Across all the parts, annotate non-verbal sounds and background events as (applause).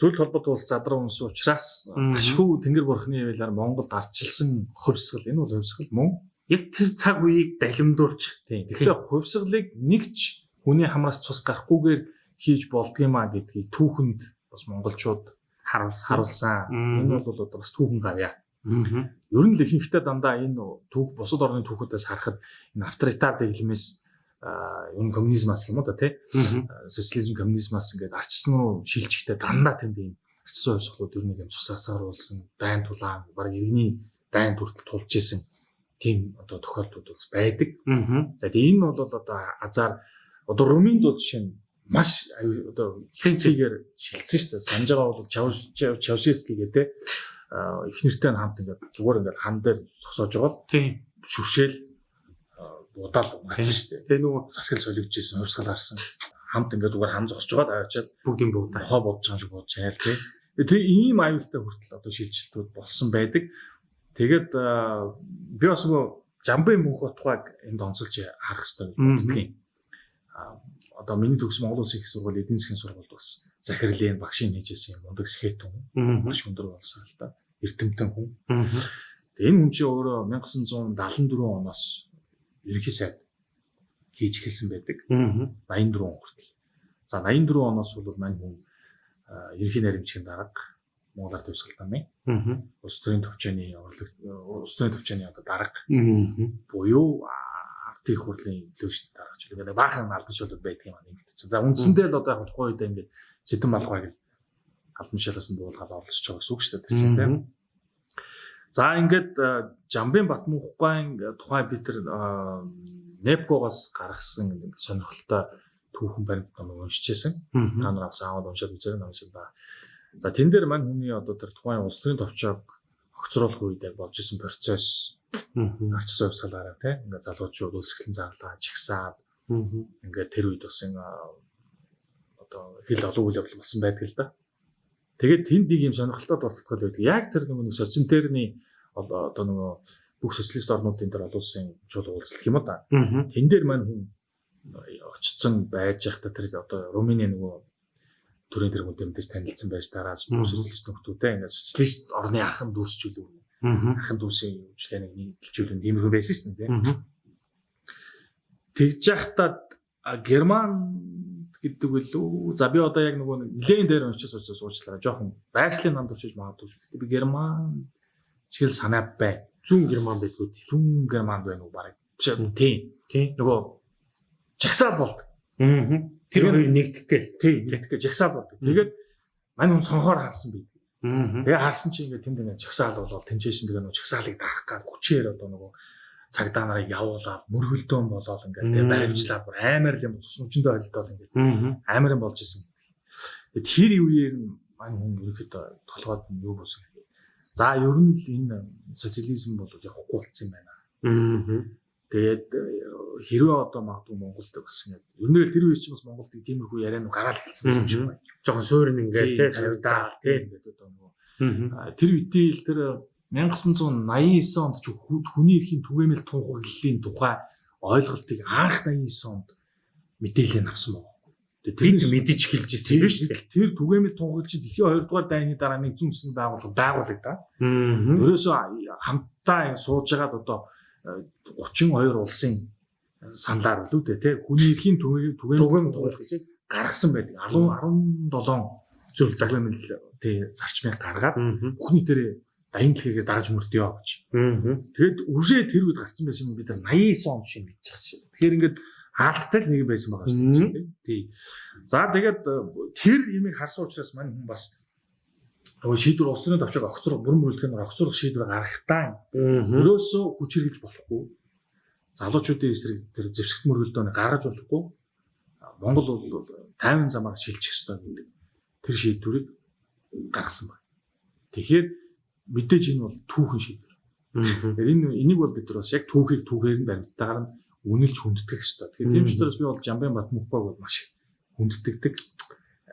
зөвлөлт холбоот улс задраа унс учраас ашгүй тэнгэр бурхны явлаар Монголд арчилсан хувьсгал. Энэ бол хувьсгал мөн? Яг тэр цаг үеийг далимдуулж тийм. Гэхдээ хувьсгалыг нэгч хүний хамраас цус гарахгүйгээр хийж болдгиймаа гэдгийг түүхэнд бас монголчууд харуулсан. Энэ бол одоо бас түүхэн гавья. Ер нь л ихэнхдээ дандаа энэ түүх бусад орны түүхүүдээс харахад энэ авторитар дэглэмээс нь коммунизмаас юм да тий? Социализм коммунизмаас ингээд арчсан руу шилжихдээ дандаа тэнд ийм арчсан хувьсгалууд ер нь юм цусаасаар уулсан дайн тулаан баг иргэний дайн хүртэл тулж исэн тийм одоо тохиолдлууд бас байдаг. За тэгээ энэ бол одоо азар одоо румынд бол жишээ нь маш одоо хинцгээр шилцсэн шүү дээ. Санаж байгаа бол Чаушески гэдэг их нэртэй хамт ингээд зүгээр ингээд хан дээр зогсоож байгаа тийм шүршээл удаал гацсан шүү дээ. Тэгээ нөгөө засгал солигдчихсэн, хувьсгал харсан. Хамт ингээд зүгээр хам зогсож байгаа л аваачаад бүгдийн бүгд хоо бодож байгаа шиг бодож хайл тий. Тэгээ ийм аюултай хүртэл одоо шилжилтүүд болсон байдаг. Тэгээд би бас нөгөө Жамбын мөнх утгыг энд онцолж харах хэрэгтэй гэж боддгийн. Одоо миний төгс Монгол Улсын их сургууль эдийн засгийн сургуульд бас захирлын багшийн хийжсэн юм мундаг сэхэтэн маш өндөр болсон л да. Эрдэмтэн хүн. Энэ хүн чинь өөрөө 1974 оноос ерөнхий сайд хийж эхэлсэн байдаг. 84 он хүртэл. За 84 оноос бол мань хүн ерөнхий наримчгийн дарга Монгол Ард төвсгалтаны улс төрийн төвчөөний орлог улс төрийн төвчөөний одоо дарга буюу ардын их хурлын төлөвчд даргач гэдэг баахан албан шуулууд байдаг юм аа нэмэгдсэн. За үндсэндээ л одоо яг тухайн үед ингээд Сэдэн малгайг л албан шалаас нь буулгаад орлож байгаа гэсэн үг шүү дээ тийм. За ингээд Жамбын Батмунхгайн тухай бид тэр Непкогоос гаргасан сонирхолтой түүхэн баримт ном уншижсэн. Та нар авсан аваад уншаад юм шиг ба. За тэн дээр мань хүний одоо тэр тухайн улс төрийн товчоог огцруулах үед яг болж исэн процесс арчсан хувьсгалаараа тийм ингээд залуучууд үлсгэлэн зарлаа, чагсаад ингээд тэр үед бас энэ одоо хэл олон үйл явдал болсон байдаг л да. Тэгээд тэнд нэг юм сонирхолтой дурталтгал байдаг. Яг тэр нэг социентерний одоо нөгөө бүх социалист орнуудын дээр олон улсын чул уулзлах юм да. Тэн дээр маань хүн очсон байж байхдаа тэр одоо Румыны нөгөө төрийн тэр хүнтэй танилцсан байж дараас бүх социалист нөхдүүдтэй ингээд социалист орны анхан дүүсчүүл анхан дүүсийн хөгжлөнийг нийтлжүүлэн тиймэрхүү байсан шүү дээ. Тэгж яхад Герман гэдэг үлээ. За би одоо яг нөгөө нэлээд дээр уншиж суучлаа. Жохон байршлын нанд урчиж магадгүй шүү. Гэтэ би герман чигэл санаа бай. Зүүн герман байдгүй. Зүүн германд байна уу барыг. Тийм. Тийм. Нөгөө жагсаал болдог. Аа. Тэр хоёр нэгдэх гээл. Тийм, нэгдэх гээл жагсаал болдог. Тэгээд мань хүн сонхоор харсан би. Аа. Тэгээ харсан чи ингээд тэнд ингээд жагсаал болоод тэнцээшин тэгээ нөгөө жагсаалыг даах гал хүчээр одоо нөгөө цагдаа нарыг явуулаад мөргөлдөөн болоод ингээл тэгээ баримжлаад бүр амар л юм цус нүчэндээ ойлтол ингээд амар юм болж исэн. Тэгээд тэр үеэр мань хүн ерөөхдөө толгойд нь юу болсон гэхээр за ер нь л энэ социализм бол явахгүй болсон юм байна. Тэгээд хэрвээ одоо магадгүй Монголд бас ингээд ер нь л тэр үе чинь бас Монголд тиймэрхүү яриа нь гараал хэлсэн юм шиг байна. Жохон суурин ингээл тий тавьдаа тий ингээд одоо нөгөө тэр үеийн л тэр 1989 онд ч хүний эрхийн түгээмэл тунхаглалын тухай ойлголтыг анх 89 онд мэдээлэл авсан байна. Тэр мэдэж эхэлж ирсэн юм шүү дээ. Тэр түгээмэл тунхаглал чинь дэлхийн 2 дугаар дайны дараа нэгдсэн үндэсний байгууллага байгуулагдаа. Ерөөсөө хамтдаа сууж байгаад одоо 32 улсын саналаар л үү те хүний эрхийн түгээмэл тунхаглалыг гаргасан байдаг. 17 зүйл загламэл тий зарчмыг гаргаад бүхний дээр дайны дэлхийгээ дарж мөрдөё гэж. Тэгэд үржээ тэр үед гарсан байсан юм бид нар 89 он шиг мэдчих чинь. Тэгэхээр ингээд хаалттай л нэг байсан байгаа шүү дээ. Тий. За тэгээд э, тэр имийг харсан учраас мань хүн бас нөгөө шийдвэр улс төрийн төвчөг огцрох бүрэн бүрэлдэхүүн огцрох шийдвэр гаргахтаа өрөөсөө хүч хэрэгж болохгүй. Залуучуудын эсрэг тэр зэвсэгт мөргөлдөөний гаргаж болохгүй. Монгол бол 50 замаар шилжих ёстой гэдэг тэр шийдвэрийг гаргасан байна. Тэгэхээр мэдээж энэ бол түүхэн шийдвэр. Тэгэхээр энэ энийг бол бид нар бас яг түүхийг түүхээр нь баримттайгаар нь үнэлж хүндэтгэх хэрэгтэй. Тэгэхээр тийм ч учраас би бол Жамбын Батмухбаг бол маш хүнддэгдэг.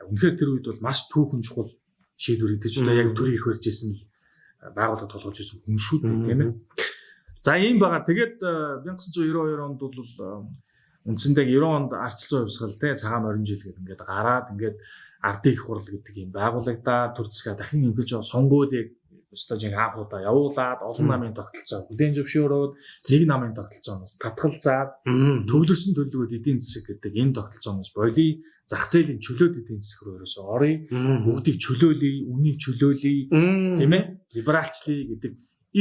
Үнэхээр тэр үед бол маш түүхэн чухал шийдвэр гэдэг чинь яг төрийн их барьж исэн байгууллага толгойж исэн хүн шүү дээ тийм ээ. За ийм байгаа. Тэгээд 1992 онд бол үндсэндээ 90 онд арчилсан хувьсгал те цагаан морин жил гэдэг ингээд гараад ингээд ардын их хурал гэдэг юм байгуулагдаад төр засгаа дахин ингэж сонгуулийг өстой жин анхудаа явуулаад олон намын тогтолцоо бүлээн зөвшөөрөөд нэг намын тогтолцооноос татгалзаад төвлөрсөн төлөвлөгөөд эдийн засаг гэдэг энэ тогтолцооноос болий зах зээлийн чөлөөт эдийн засаг руу ерөөсөө оръё. Бүгдийг чөлөөлөе үнийг чөлөөлөе тийм ээ? Либералчлъя гэдэг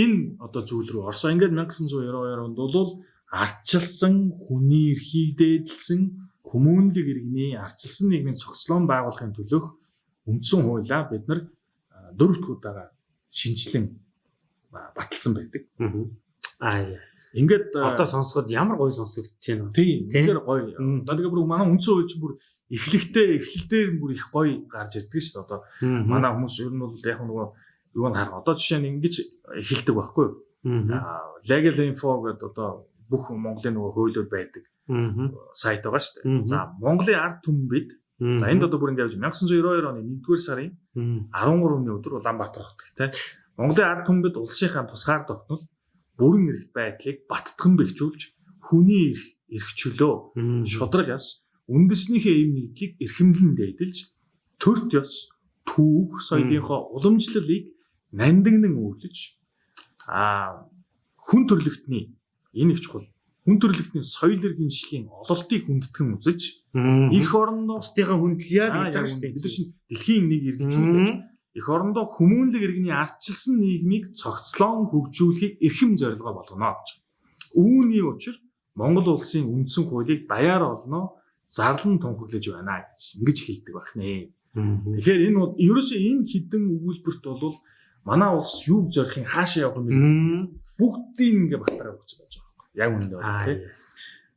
энэ одоо зүйл рүү орсон. Ингээд 1992 онд бол арчилсан хүний эрхийг дээдлсэн хүмүүнлэг иргэний арчилсан нийгмийн цогцлон байгуулахын төлөх үндсэн хуулиа бид нар дөрөвт удаага шинжилэн баталсан байдаг. Аа Ингээд одоо сонсоход ямар гоё сонсогдож байна вэ? тийм тэгэхээр гоё. Одоо тэгээ бүр манай үндсэн хууль чинь бүр эхлэхдээ эхлэлдээр бүр их гоё гарч ирдэг шүү дээ. Одоо манай хүмүүс ер нь бол яг нөгөө юу н харах. Одоо жишээ нь ингэж эхэлдэг байхгүй юу? Аа legal info гэдэг одоо бүх Монголын нөгөө хуулиуд байдаг сайт байгаа шүү дээ. За Монголын ард түмбэд За энд одоо бүр ингээд 1992 оны 1-р сарын 13-ны өдөр Улаанбаатар хотод тийм Монголын ард түмбэд улсынхаа тусгаар тогтнол бүрэн эрхт байдлыг баттган бэхжүүлж хүний эрх эрх чөлөө шудраг яс үндэснийхээ эв нэгдлийг эрхэмлэн дээдэлж төрт ёс түүх соёлынхоо уламжлалыг нандиннан өвлөж а хүн төрлөختний энэ их чухал хүн төрлөختний соёл иргэн шлийн ололтыг хүндэтгэн үзэж их орондоо бусдынхаа хүндлэе гэж байгаа шүү дээ. Бид чинь дэлхийн нэг иргэнчүүд их орондоо хүмүүнлэг иргэний арчилсан нийгмийг цогцлон хөгжүүлэхийг эрхэм зорилгоо болгоно гэж. Үүний учир Монгол улсын үндсэн хуулийг даяар олно зарлан тунхаглаж байна гэж ингэж хэлдэг байна. Тэгэхээр энэ бол ерөөсөө энэ хідэн өгүүлбэрт бол манай улс юуг зорихын хаашаа явах юм бэ? Бүгдийг ингээ батараа өгч байж байгаа. Яг үнэндээ бол тийм.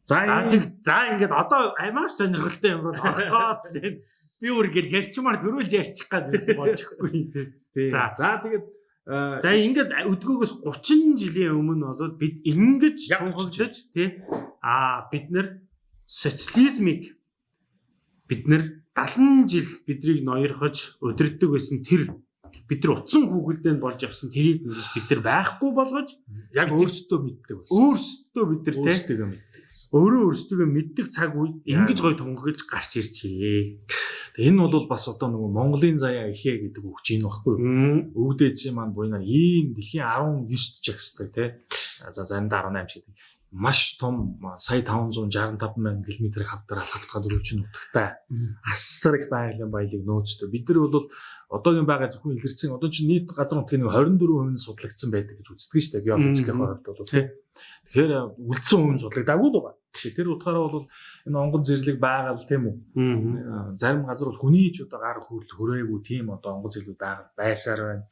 За за за ингээд одоо амар сонирхолтой юм бол (laughs) оргоод тийм би өөр ингээд ярьчмаар төрүүлж ярьчих гад байсан болчихгүй. (laughs) Тийм. За. За тэгээд за ингээд өдгөөгөөс 30 жилийн өмнө бол бид ингэж тунхаглаж тий. А бид нар социализмыг бид нар 70 жил бидрийг ноёрхож өдөрддөг байсан тэр бид нар утсан хүүхэлдэнд болж явсан тэрийг бид нар байхгүй болгож яг өөрсдөө мэддэг байсан. Өөрсдөө бид нар өөрсдөө мэддэг. Өөрөө өөрсдөө мэддэг цаг үед ингэж гоё тунхаглаж гарч ирчихээ. Энэ бол бас одоо нөгөө Монголын заяа ихээ гэдэг үг чинь баггүй. Өвдөөцийн маань буйнаар ийм дэлхийн 19 жагсдаг тий. За заримдаа 18 гэдэг маш том сая 565 мянган км хавдраа хавтгаад өрөвчин нутагтай асар их байгалийн баялаг нөөцтэй. Бид нар бол одоогийн байгаа зөвхөн илэрсэн одоо чинь нийт газар нутгийн 24% нь судлагдсан байдаг гэж үздэг шүү дээ. Геофизикийн хувьд бол. Тэгэхээр үлдсэн хувь нь судлагдаагүй л байгаа. Тэр утгаараа бол энэ онгон зэрлэг байгаль тийм үү. Зарим газар бол хүний ч одоо гар хөрөл хүрээгүй тийм одоо онгон зэрлэг байгаль байсаар байна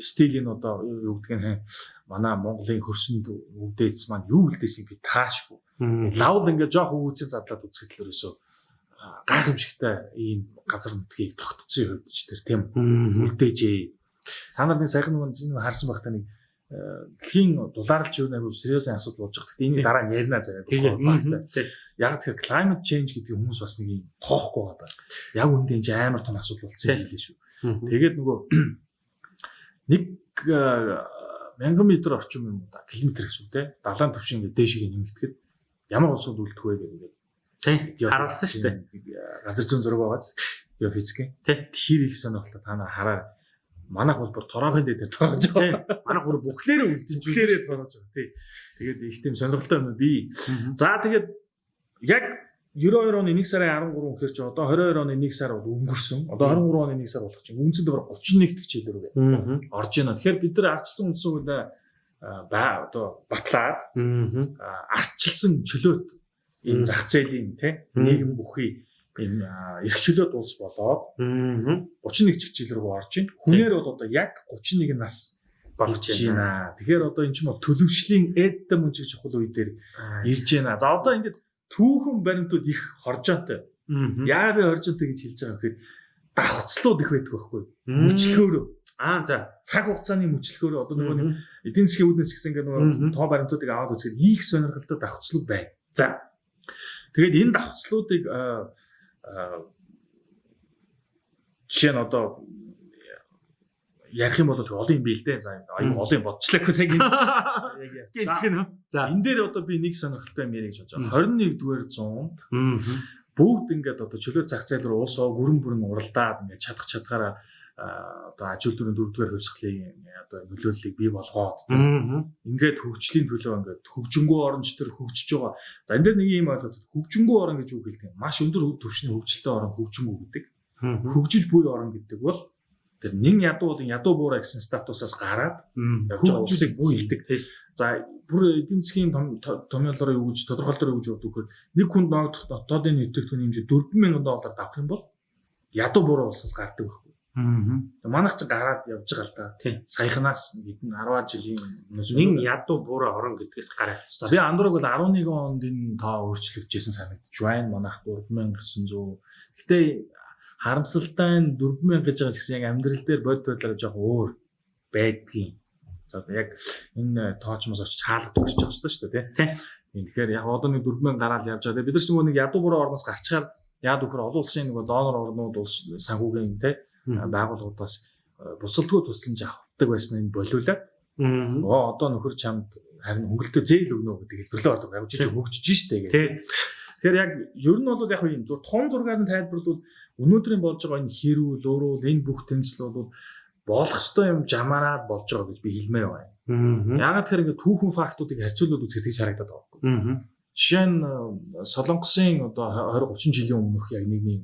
стилийн одоо юу гэдэг нь манай Монголын хөрсөнд өвдөөц маань юу үлдээсийг би таашгүй. Лавл ингээд жоох өвөөцөө задлаад үзэхэд л ерөөсөө гайхамшигтай ийм газар нутгийг тогтцсон хувьд ч тэр тийм үлдээжээ. Та нар нэг саяхан нэг харсан байх та нэг дэлхийн дулаарлч юу нэг сериосын асуудал болж байгаа. Гэхдээ энийг дараа нь ярина. Тэгээд яг тэгэхээр climate change гэдэг хүмүүс бас нэг юм тоохгүй байгаа. Яг үндэ энэ амар том асуудал болсон юм хэлээ шүү. Тэгээд нөгөө нэг мянган метр орчим юм да километр гэсэн үг те далайн төвшин ингээд дээшээ нэмэгдэхэд ямар улсууд үлдэх вэ гэдэг тий харуулсан шүү дээ. Газар зүйн зураг байгааз геофизикийн тий. Тэр их сонирхолтой та нар хараа. Манайх бол бүр тороохын дээр тороож байгаа. Манайх бүр бүхлээрээ үлдэн бүхлээрээ тороож байгаа. Тий. Тэгээд их тийм сонирхолтой юм би. За тэгээд яг 92 оны 1 сарын 13 гэхэр чи одоо 22 оны 1 сар бол өнгөрсөн. Одоо 23 оны 1 сар болох чинь үндсэндээ баг 31 дэх жил рүү орж байна. Тэгэхээр бид нар арчилсан үндсэн хуулиа ба одоо батлаад арчилсан чөлөөт энэ зах зээлийн тий нийгэм бүхий энэ эрх чөлөөт улс болоод 31 жил рүү орж байна. Хүнээр бол одоо яг 31 нас болж байна. Тэгэхээр одоо эн чинь бол төлөвшлийн эддэм мөн чиг чухал үе дээр ирж байна. За одоо ингээд түүхэн баримтууд их хоржоотой. Яагаад хоржоотой гэж хэлж байгаа гэхээр давхцлууд их байдаг байхгүй. Мөчлөгөөрөө. Аа за цаг хугацааны мөчлөгөөрөө одоо нөгөө эдийн засгийн үүднээс гисэн ингээ нөгөө тоо баримтуудыг аваад үзэхэд их сонирхолтой давхцлууд байна. За. Тэгээд энэ давхцлуудыг жишээ нь одоо ярих юм бол олон юм бий л дээ. За аюу олон юм бодчихлаа гэхээс яг яг. За энэ дээр одоо би нэг сонирхолтой юм ярих гэж бодож байгаа. 21 дугаар зуунд бүгд ингээд одоо чөлөө зах зээл рүү уусаа гүрэн бүрэн уралдаад ингээд чадах чадгаараа одоо ажил дөрөв дөрөвдүгээр хувьсгалын одоо нөлөөллийг бий болгоод ингээд хөгжлийн төлөө ингээд хөгжингөө оронч төр хөгжиж байгаа. За энэ дэр нэг юм ойлголт хөгжингөө орон гэж үг хэлдэг. Маш өндөр түвшний хөгжилтэй орон хөгжингөө гэдэг. Хөгжиж буй орон гэдэг бол тэр нэн ядуу болон ядуу буурай гэсэн статусаас гараад усыг буй хэлдэг. За бүр эдийн засгийн томьёолоор юу гэж тодорхойлолтоор юу гэж боддог вэ? Нэг хүнд ногдох дотоодын нэвтрүүлгийн хэмжээ 4000 доллар авах юм бол ядуу буурай улсаас гардаг байхгүй. Аа. Манайх ч гараад явж байгаа л да. Саяханаас хэдэн 10 жилийн өмнөөс нэг ядуу буурай орон гэдгээс гараад. За би андуураг бол 11 онд энэ тоо өөрчлөгдөжсэн санагдаж байна. Манайх 3900. Гэтэ харамсалтай нь 4000 гэж байгаа гэсэн яг амьдрал дээр бод бодлоо жоох өөр байдгийн. За яг энэ тоочмос очиж хаалга төгсөж байгаа шүү дээ тий. Тэгэхээр яг одоо нэг 4000 гараад явж байгаа. Бид нар ч нэг ядуу буурай орноос гарчгаар яад өгөхөр олон улсын нэг донор орнууд улс санхүүгийн тий байгууллагуудаас буцалтгүй тусламж авдаг байсан нь болиулаад оо одоо нөхөр чамд харин хөнгөлтөө зээл өгнө гэдэг хэлбэрлээ ордог. Яг жижиг хөгжиж штэ гэх. Тэгэхээр яг ер нь бол яг юм зур том зургаар нь тайлбарлавал өнөөдрийн болж байгаа энэ хэрүүл, өөрөөл энэ бүх тэмцэл бол болох ёстой юм жамаараад болж байгаа гэж би хэлмээр байна. Яагаад тэгэхээр ингээд түүхэн фактуудыг харьцуулаад үзэхэд гэж харагдаад байгаа. Жишээ нь Солонгосын одоо 20 30 жилийн өмнөх яг нийгмийн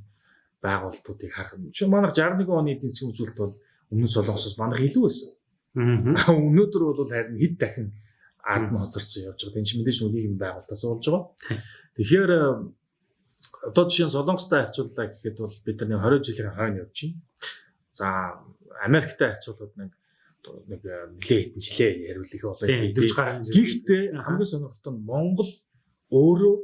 байгууллагуудыг харах юм. Чи манайх 61 оны эдийн засгийн үзүүлэлт бол өмнө Солонгосоос манайх илүү байсан. Аа өнөөдөр бол харин хэд дахин ард нь хоцорсон явж байгаа. Энд чинь мэдээж нийгэм байгуулалтаас болж байгаа. Тэгэхээр э, одоо жишээ нь Солонгостой харьцууллаа гэхэд бол бид нар 20 жилийн хойно явж байна. За Америктай харьцуулбал нэг нэг э, нэлээ хэдэн жилээ яриул их болоо. Гэхдээ хамгийн сонирхолтой нь Монгол өөрөө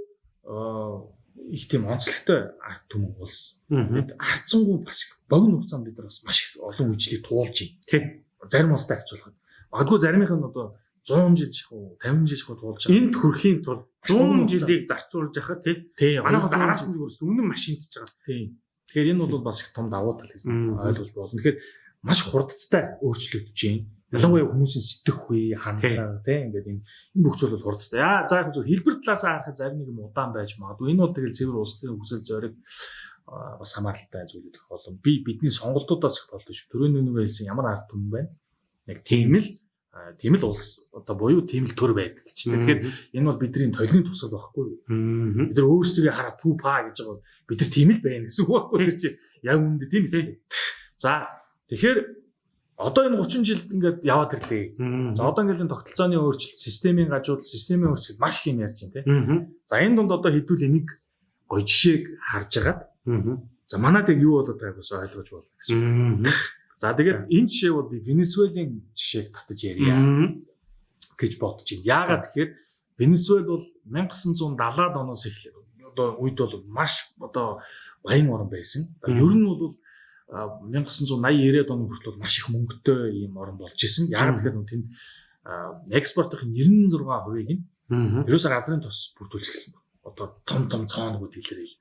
э, их тийм онцлогтой арт түмэн улс. Бид харцсангүй бас богино хугацаанд бид нар бас маш их олон үечлийг туулж байна. Тэ. Зарим улстай харьцуулахад. Магадгүй заримынх нь одоо 100 жил ших уу 50 жил ших уу туулж байгаа. Энд хүрэхийн тулд 100 жилийг зарцуулж яхад тий. Манайх араас нь зүгээрс өмнө машинтж байгаа. Тий. Тэгэхээр энэ бол бас их том давуу тал гэж ойлгож болно. Тэгэхээр маш хурдцтай өөрчлөгдөж байна. Ялангуяа хүмүүсийн сэтгэх үе, хандлага тийм ингээд энэ энэ бүх зүйл бол хурдтай. Яа за яг зөв хэлбэр талаасаа харахад зарим нэг юм удаан байж магадгүй. Энэ бол тэгэл цэвэр улсын хүсэл зориг бас хамааралтай зүйл гэх болон би бидний сонголтуудаас их болдог шүү. Төрөний нэг хэлсэн ямар ард түмэн байна. Яг тийм л тийм л улс одоо буюу тийм л төр байдаг гэж. Тэгэхээр энэ бол бидний толны тусал байхгүй. Бид нар өөрсдөө хараад пүү па гэж байгаа. Бид нар тийм л байна гэсэн үг байхгүй. Чи яг үүндээ тийм ээ. За тэгэхээр Одоо энэ 30 жилд ингээд яваад ирлээ. За одоо ингээд энэ тогтолцооны өөрчлөлт, системийн гажууд, системийн өөрчлөлт маш их юм ярьж байна тийм. За энэ дунд одоо хэдүүл энийг гоё жишээг харж агаад. За манад яг юу болоод байгааг бас ойлгож болно гэсэн. За тэгээд энэ жишээ бол би Венесуелийн жишээг татаж ярья гэж бодож байна. Яагаад тэгэхээр Венесуэл бол 1970-аад оноос эхлээд одоо үед бол маш одоо баян орн байсан. Ер нь бол 1980 90-ад оны хүртэл маш их мөнгөтэй ийм орн болж исэн. Яг тэгэхээр тэнд экспортын 96%-ийг нь ерөөсөө газрын тус бүрдүүлж эхэлсэн байна. Одоо том том цоонууд илэрэл.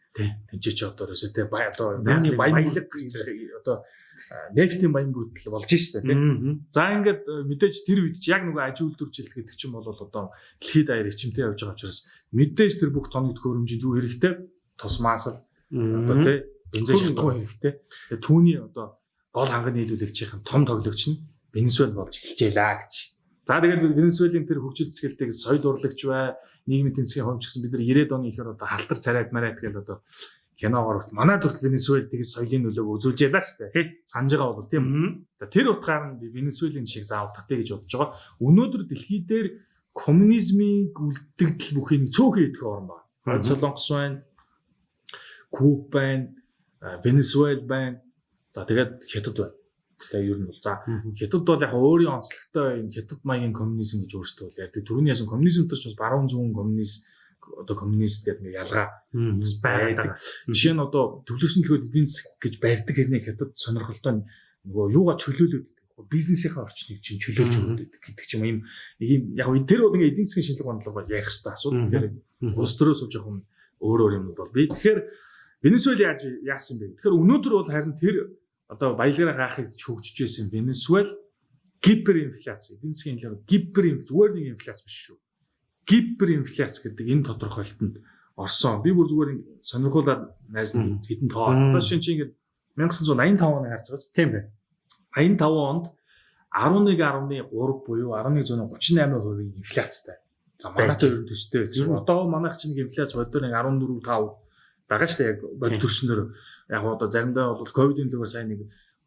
Тинчээ ч одоо ерөөсөө те бай одоо баян баялаг одоо нефтийн баян бүрдэл болж шээ тийм. За ингээд мэдээж тэр үед чи яг нөгөө аж үйлдвэржилт гэдэг чинь бол одоо дэлхийд даяар ичимтэй явж байгаа учраас мэдээж тэр бүх тоног төхөөрөмжийн юу хэрэгтэй. Тусмаас л одоо тий бензин шалтгаан хэрэгтэй. Тэгээ түүний одоо гол ханганы нийлүүлэгчийн том тоглогч нь Венесуэл болж эхэлжээ гэж. За тэгээд Венесуелийн тэр хөгжил зэсгэлтийг соёл урлагч бай, нийгмийн тэнцгийн хомч гэсэн бид нар 90-ад оны ихээр одоо халтар царайд марайд гэдэг одоо киногоор хүртэл манай төрөл Венесуэл тэгээд соёлын нөлөөг үзүүлж ялаа шүү дээ. Санаж байгаа бол тийм. Тэр утгаар нь Венесуелийн шиг заавал татъя гэж бодож байгаа. Өнөөдөр дэлхий дээр коммунизмын үлдэгдэл бүхий нэг цөөхөн идэх орн байна. Солонгос байна. Куб байна Венесуэл байна. За тэгээд хятад байна. Тэгээ ер нь бол за хятад бол яг өөрийн онцлогтой юм хятад маягийн коммунизм гэж өөрсдөө бол ярьдаг. Түрүүний ясан коммунизм төр ч бас баруун зүүн коммунист одоо коммунист гэдэг ингээ ялгаа бас байдаг. Жишээ нь одоо төвлөрсөн төлөхөд эдийн засаг гэж барьдаг хэрнээ хятад сонирхолтой нөгөө юугаа чөлөөлөд бизнесийнхаа орчныг чинь чөлөөлж өгдөг гэдэг ч юм ийм ийм яг тэр бол ингээ эдийн засгийн шинжилгээ бодлого ярих хэрэгтэй асуудал. Тэгэхээр улс төрөөс жоохон өөр өөр юм бол би тэгэхээр Венесуэл яаж яасан бэ? Тэгэхээр өнөөдөр бол харин тэр одоо баялагаараа хаахыг хөгжиж байсан Венесуэл гиперинфляц эдийн засгийн хэлээр гиперинфляц зүгээр нэг инфляц биш шүү. Гиперинфляц гэдэг энэ тодорхойлолтод орсон. Би бүр зүгээр сонирхуулаад найз нь хэдэн тоо. Одоо шинэ чи ингэ 1985 оныг харж байгаа. Тийм бай. 85 онд 11.3 буюу 1138%-ийн инфляцтай. За манай ч ер нь төстэй Ер нь. Одоо манайх чинь инфляц боддоор нэг 14 5 байгаа шүү дээ яг бод Тийм. төрснөр. Яг одоо заримдаа бол ковидын лөөр сайн нэг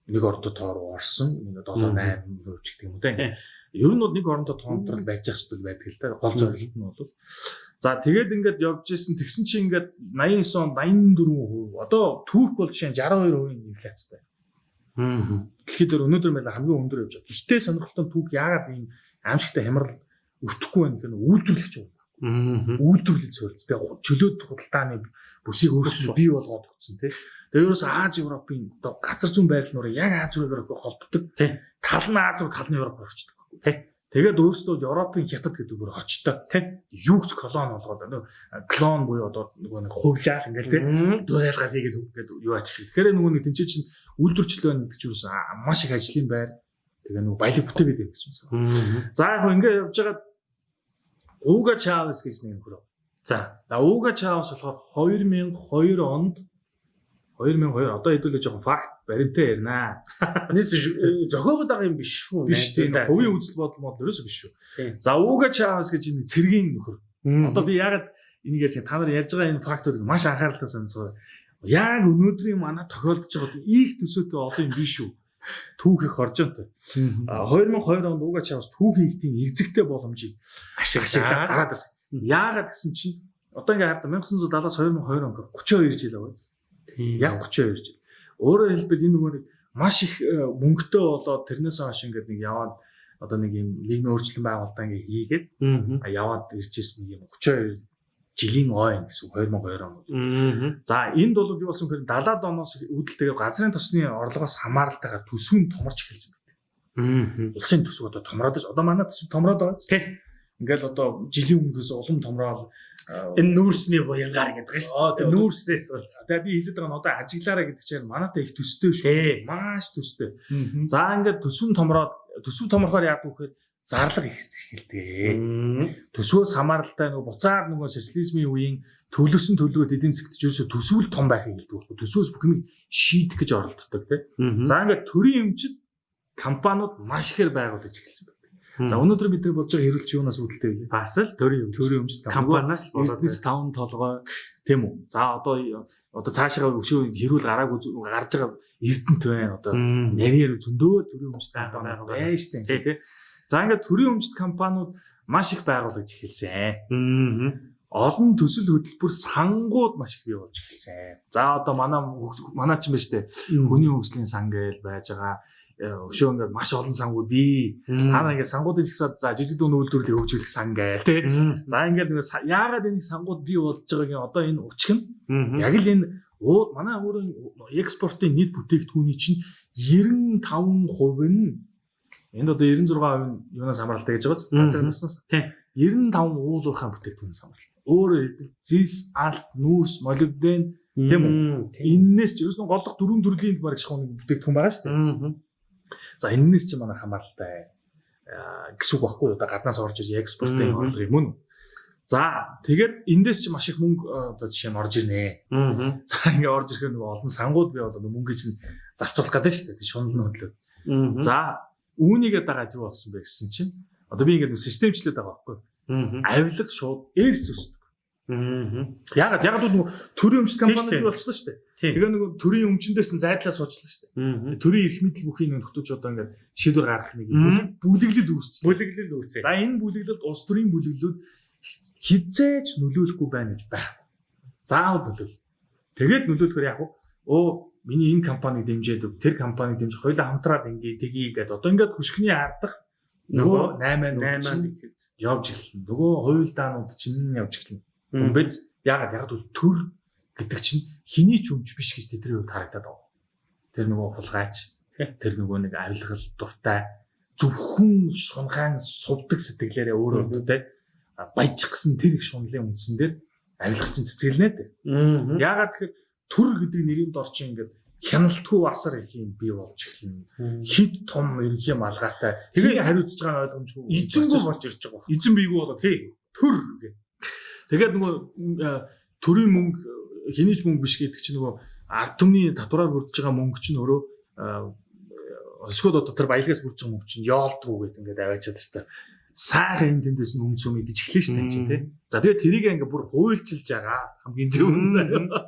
нэг ордо тоо руу орсон. Нэг 7 8 хувь ч гэдэг юм уу. Тийм. Ер нь бол нэг орондоо тоонтрол байж ах зүйл байдаг л да. Гол зорилт нь бол. За тэгээд ингээд явж исэн тэгсэн чи ингээд 89 он 84%. Одоо Турк бол жишээ нь 62% инфляцтай. Аа. Дээр өнөөдөр мэл хамгийн өндөр явж байгаа. Гэхдээ сонирхолтой түүх яагаад ийм аимшигтай хямрал өртөхгүй байна гэх нь үйлдвэрлэгч юм. Аа. Үйлдвэрлэл зөвлөц. Тэгээ чөлөөт худалдааны бүсийг өөрсдөө бий болгоод өгсөн тий. Тэгээ ерөөс Аз Европын одоо газар зүйн байрлал нуурыг яг Аз Европыг холбогддог. Тий. Тал нь Аз руу тал нь Европ орчдөг. Тий. Тэгээд өөрсдөө Европын хятад гэдэг бүр очтой. Тий. Юу ч колон болгоод нөө клон буюу одоо нөгөө нэг хувлаал ингээл тий дуурайлгал хийгээд ингээд юу ачлаа. Тэгэхээр нөгөө нэг тэнцээ чинь үйлдвэрчлэл байна гэдэг чинь маш их ажлын байр. Тэгээ нөгөө баялаг бүтээгээд байх гэсэн юм. За яг хөө ингээд явж байгаа Уга Чавес гэж нэг нөхөр. За. За Уга Чавес болохоор 2002 онд 2002 одоо хэдүүлээ жоохон факт баримтаа ярина. (laughs) Нийс зохиогод байгаа юм биш шүү. Биш тийм хувийн үзэл бодол мод ерөөсөө биш шүү. За Уга Чавес гэж энэ цэргийн нөхөр. Одоо би ягаад энийг ярьсан та нар ярьж байгаа энэ фактуудыг маш анхааралтай сонсгоо. Яг өнөөдрийн манай тохиолдож байгаа их төсөөтэй олон юм биш шүү. Түүх их оржонтой. А, 2002 онд Уга Чавес түүх хийгтийн эзэгтэй боломжийг ашиглаад гараад ирсэн. Яагаад гэсэн чинь одоо ингээ хараад 1970-аас 2002 он 32 жил байгаа. Яг 32 жил. Өөрөөр хэлбэл энэ нөгөө нэг маш их э, мөнгөтэй болоод тэрнээс хойш ингээд нэг яваад одоо нэг юм нийгмийн өөрчлөлт байгуулалтаа ингээ хийгээд яваад иржсэн нэг юм 32 жилийн ойн гэсэн үг, 2002 он. За энд бол юу болсон гэхээр 70-аад оноос үүдэлтэйгээр газрын тосны орлогоос хамааралтайгаар төсвийн томорч эхэлсэн байна. Аа. Улсын төсөв одоо томроод. Одоо манай төсөв томроод байгаа. Тий. Ингээл одоо жилийн өмнөөс улам томроод а, Энэ нүүрсний буянгаар гэдэг нь шүү. Дээ. Нүүрснээс бол. Тэгээ би хэлээд байгаа нь одоо ажиглаараа гэдэг чинь манайтай их төстэй шүү. Маш төстэй. За ингээд төсвөн томроод төсөв томрохоор яадаг вэ гэхээр зарлага их эхэлдэг. Төсвөөс хамааралтай нөгөө буцаад нөгөө социализмын үеийн төлөвсөн төлөвлөгөөд эдийн засгт ч ерөөсө төсвөл том байх хэлдэг байхгүй. Төсвөөс бүх юм шийдэх гэж оролддог тийм. За ингээд төрийн эмчид компаниуд маш ихээр байгуулж эхэлсэн. За өнөөдөр бид нар бодож байгаа хэрүүлч юунаас үүдэлтэй вэ? бас л төрийн юм. Төрийн эмчид компаниас л болоод Эрдэнэс таван толгой тийм үү? За одоо одоо цаашаа өшөө хэрүүл гараагүй гарч байгаа Эрдэнэт байна. Одоо нарийн зөндөө төрийн Байгаа, компани байна шүү дээ Тий. тий. За ингээд төрийн өмчт компаниуд маш их байгуулж эхэлсэн. Аа. Олон төсөл хөтөлбөр сангууд маш их бий болж эхэлсэн. За одоо манай манай ч юм ба штэ хүний хөгжлийн сан гээл байж байгаа. Э, Өшөө ингээд маш олон сангууд бий. Та нар ингээд сангуудын жигсаад за жижиг дүүн үйлдвэрлэлийг хөгжүүлэх сан гээл тий. За ингээд нэг яагаад энэ сангууд бий болж байгаагийн одоо энэ учир нь Яг л энэ манай өөрийн экспортын нийт бүтээгдэхүүний чинь 95% нь энд одоо 96% нь юунаас хамааралтай гэж байгаа ч Мгм. газрын туснаас Тийм. 95 уул уурхайн бүтээгдэхүүнээс хамааралтай. Өөрөөр хэлбэл зис, алт, нүүрс, молибден Тийм үү? эннээс ч ерөөс нь голлох дөрвөн төрлийн бараг шахууны бүтээгдэхүүн байгаа шүү дээ. За эннээс ч манай хамааралтай аа, гэсэн үг баггүй? Одоо гаднаас орж иж экспортын орлого юм уу? За тэгээд эндээс ч маш их мөнгө аа, одоо жишээ нь орж ирнэ. За ингээ орж ирэхээр нөгөө олон сангууд бий болоод мөнгө чинь зарцуулах гэдэг шүү дээ. Шунал нь хөдлөө. За үүнийгээ дагаад юу болсон бэ гэсэн чинь одоо би ингээ системчлээд байгаа байхгүй. Авилга шууд эрс өсдөг. Ягаад ягаад гэвэл нөгөө төрийн өмчт компани Тийм шүү дээ. бий болчихлоо шүү дээ. Тэгээ нөгөө төрийн өмчнөөс нь зайдлаа суучлаа шүү дээ. Төрийн эрх мэдэл бүхий нэг нөтөж одоо ингээ шийдвэр гаргах нэг бүлэглэл үүсчихлээ. Бүлэглэл үүсэ. За энэ бүлэглэлд улс төрийн бүлэглэлүүд хизээж нөлөөлөхгүй байна гэж байхгүй. Заавал нөлөөл. Тэгэл нөлөөлөхөр яг оо миний энэ компаниг дэмжээд өг тэр компаниг дэмжих хоёлаа хамтраад ингээ тгий гэдэг. Одоо ингээд хүшгний ардах нөгөө 8 8 8 явж эхэлнэ. Нөгөө хуйлдаанууд чинь явж эхэлнэ. Үнэбэз ягаад яг төр гэдэг чинь хэний ч өмч биш гэж тэдний хувьд харагдаад байна. Тэр нөгөө хулгайч, тэр нөгөө нэг авилгал дуртай зөвхөн шунхаан сувдаг сэтгэлээрээ өөрөө тэ баяжих гэсэн тэр их шунлын үндсэн дээр авилгач цэцгэлнэ дээ. Ягаад тэгэхээр төр гэдэг нэрийн дор чинь ингээд хяналтгүй асар их юм бий болж эхэлнэ. Хид том ерөнхий малгайтай. Тэгээ хариуцж байгаа ойлгомжгүй. Эзэнгүү болж ирж байгаа. эзэн бийгүү болоо тий төр гэ. Тэгээд нөгөө төрийн мөнгө хинийч мөнгө биш гэдэг чинь нөгөө ард түмний татвараар бүрдэж байгаа мөнгө чинь өөрөө өсгөөд одоо тэр баялагаас бүрдэж байгаа мөнгө чинь яолдгоо гэдэг ингээд аваачаад тест сайхан энэ тэндээс нь юм идэж эхлэх шнэ чинь тий. За тэгээд тэрийг ингээ бүр хуйлчилж байгаа хамгийн зөв юм заяа.